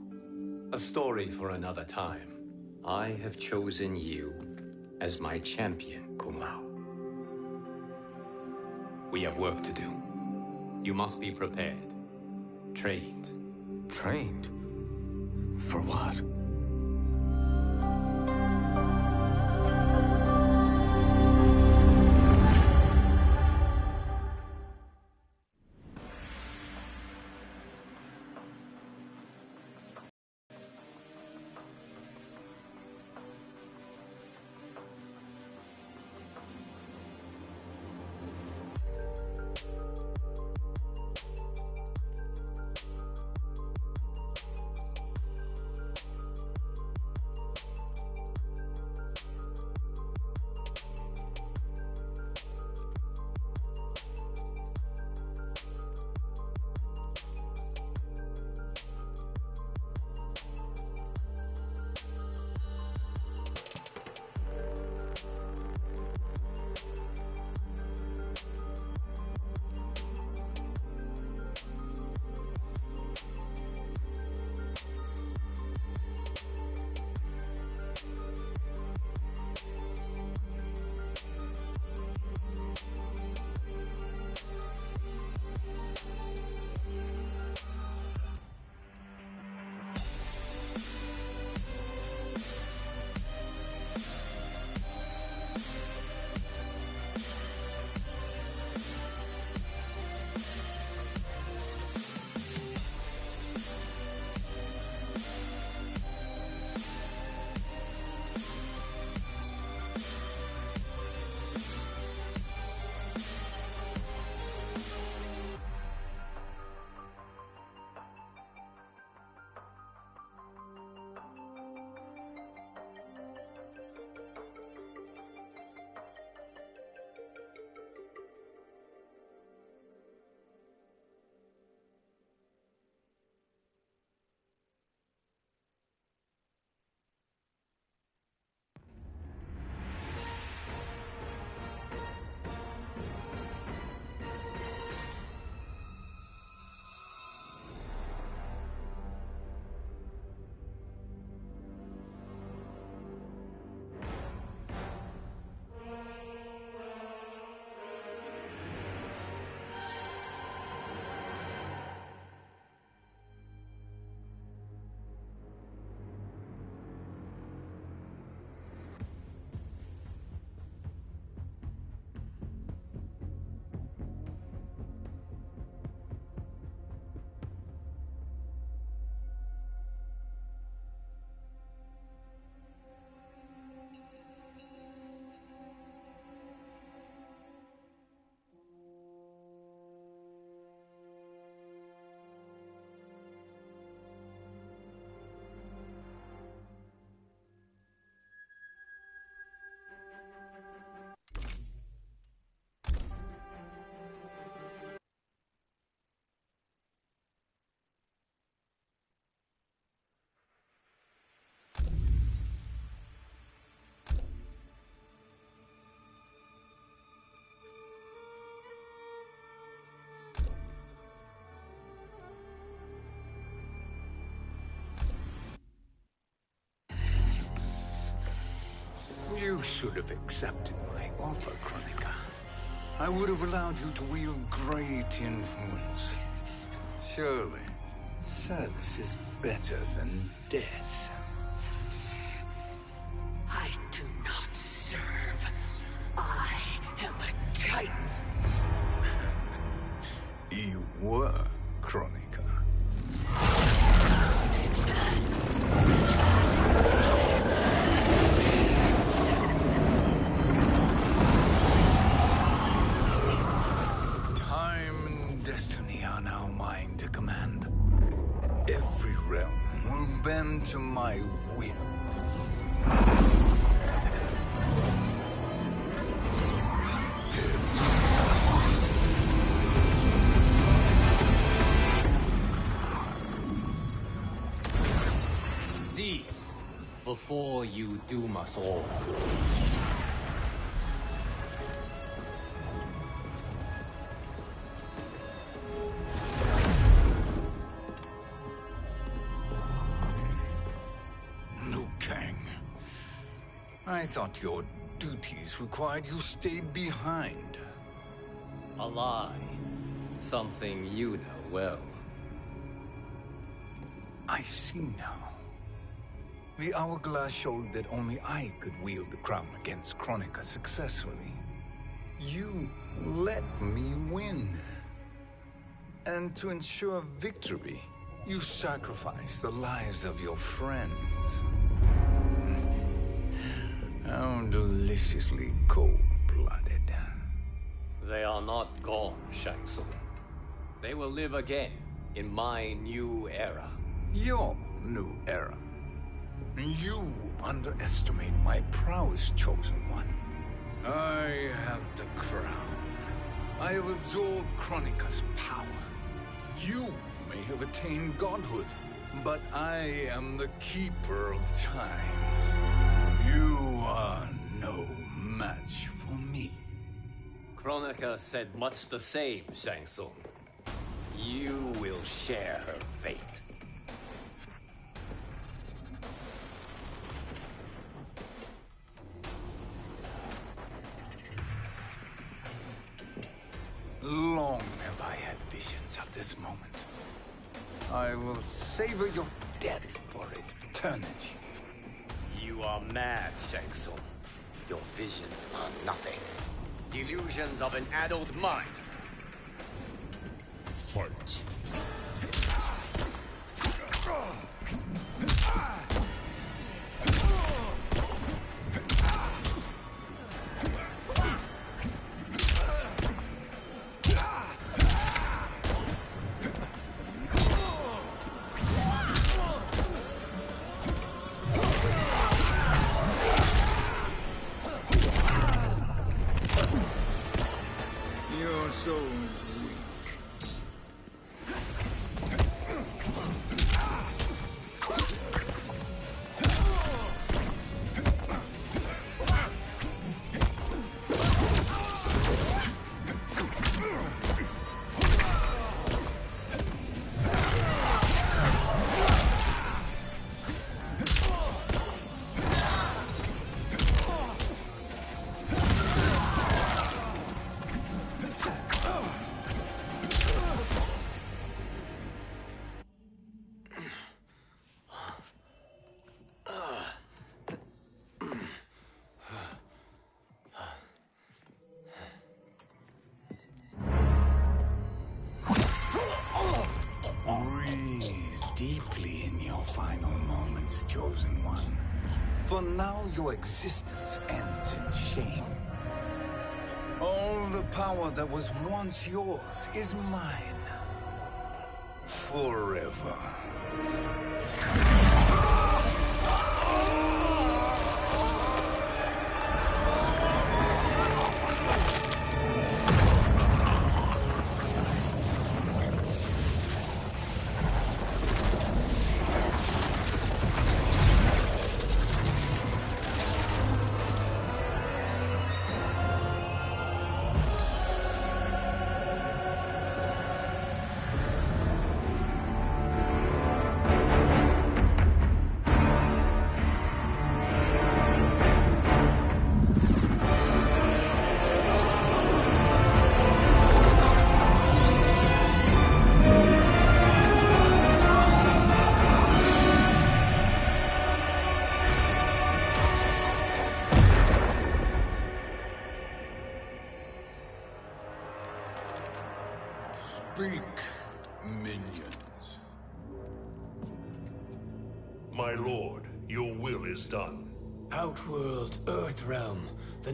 A story for another time. I have chosen you as my champion, Kung Lao. We have work to do. You must be prepared. Trained. Trained? For what? You should have accepted my offer, Kronika. I would have allowed you to wield great influence. Surely, service is better than death. All. Liu Kang. I thought your duties required you stayed behind. A lie. Something you know well. I see now. The Hourglass showed that only I could wield the crown against Kronika successfully. You let me win. And to ensure victory, you sacrificed the lives of your friends. How deliciously cold-blooded. They are not gone, Shang Tsung. They will live again in my new era. Your new era. You underestimate my prowess, Chosen One. I have the crown. I have absorbed Kronika's power. You may have attained godhood, but I am the keeper of time. You are no match for me. Kronika said much the same, Shang Tsung. You will share her fate. Long have I had visions of this moment. I will savor your death for eternity. You are mad, Shang Your visions are nothing. Delusions of an adult mind. Fight. Your existence ends in shame. All the power that was once yours is mine. Forever.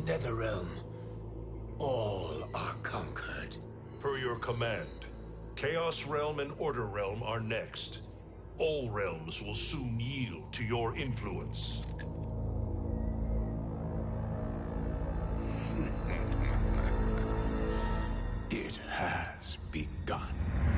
Netherrealm, all are conquered. Per your command, Chaos Realm and Order Realm are next. All realms will soon yield to your influence. it has begun.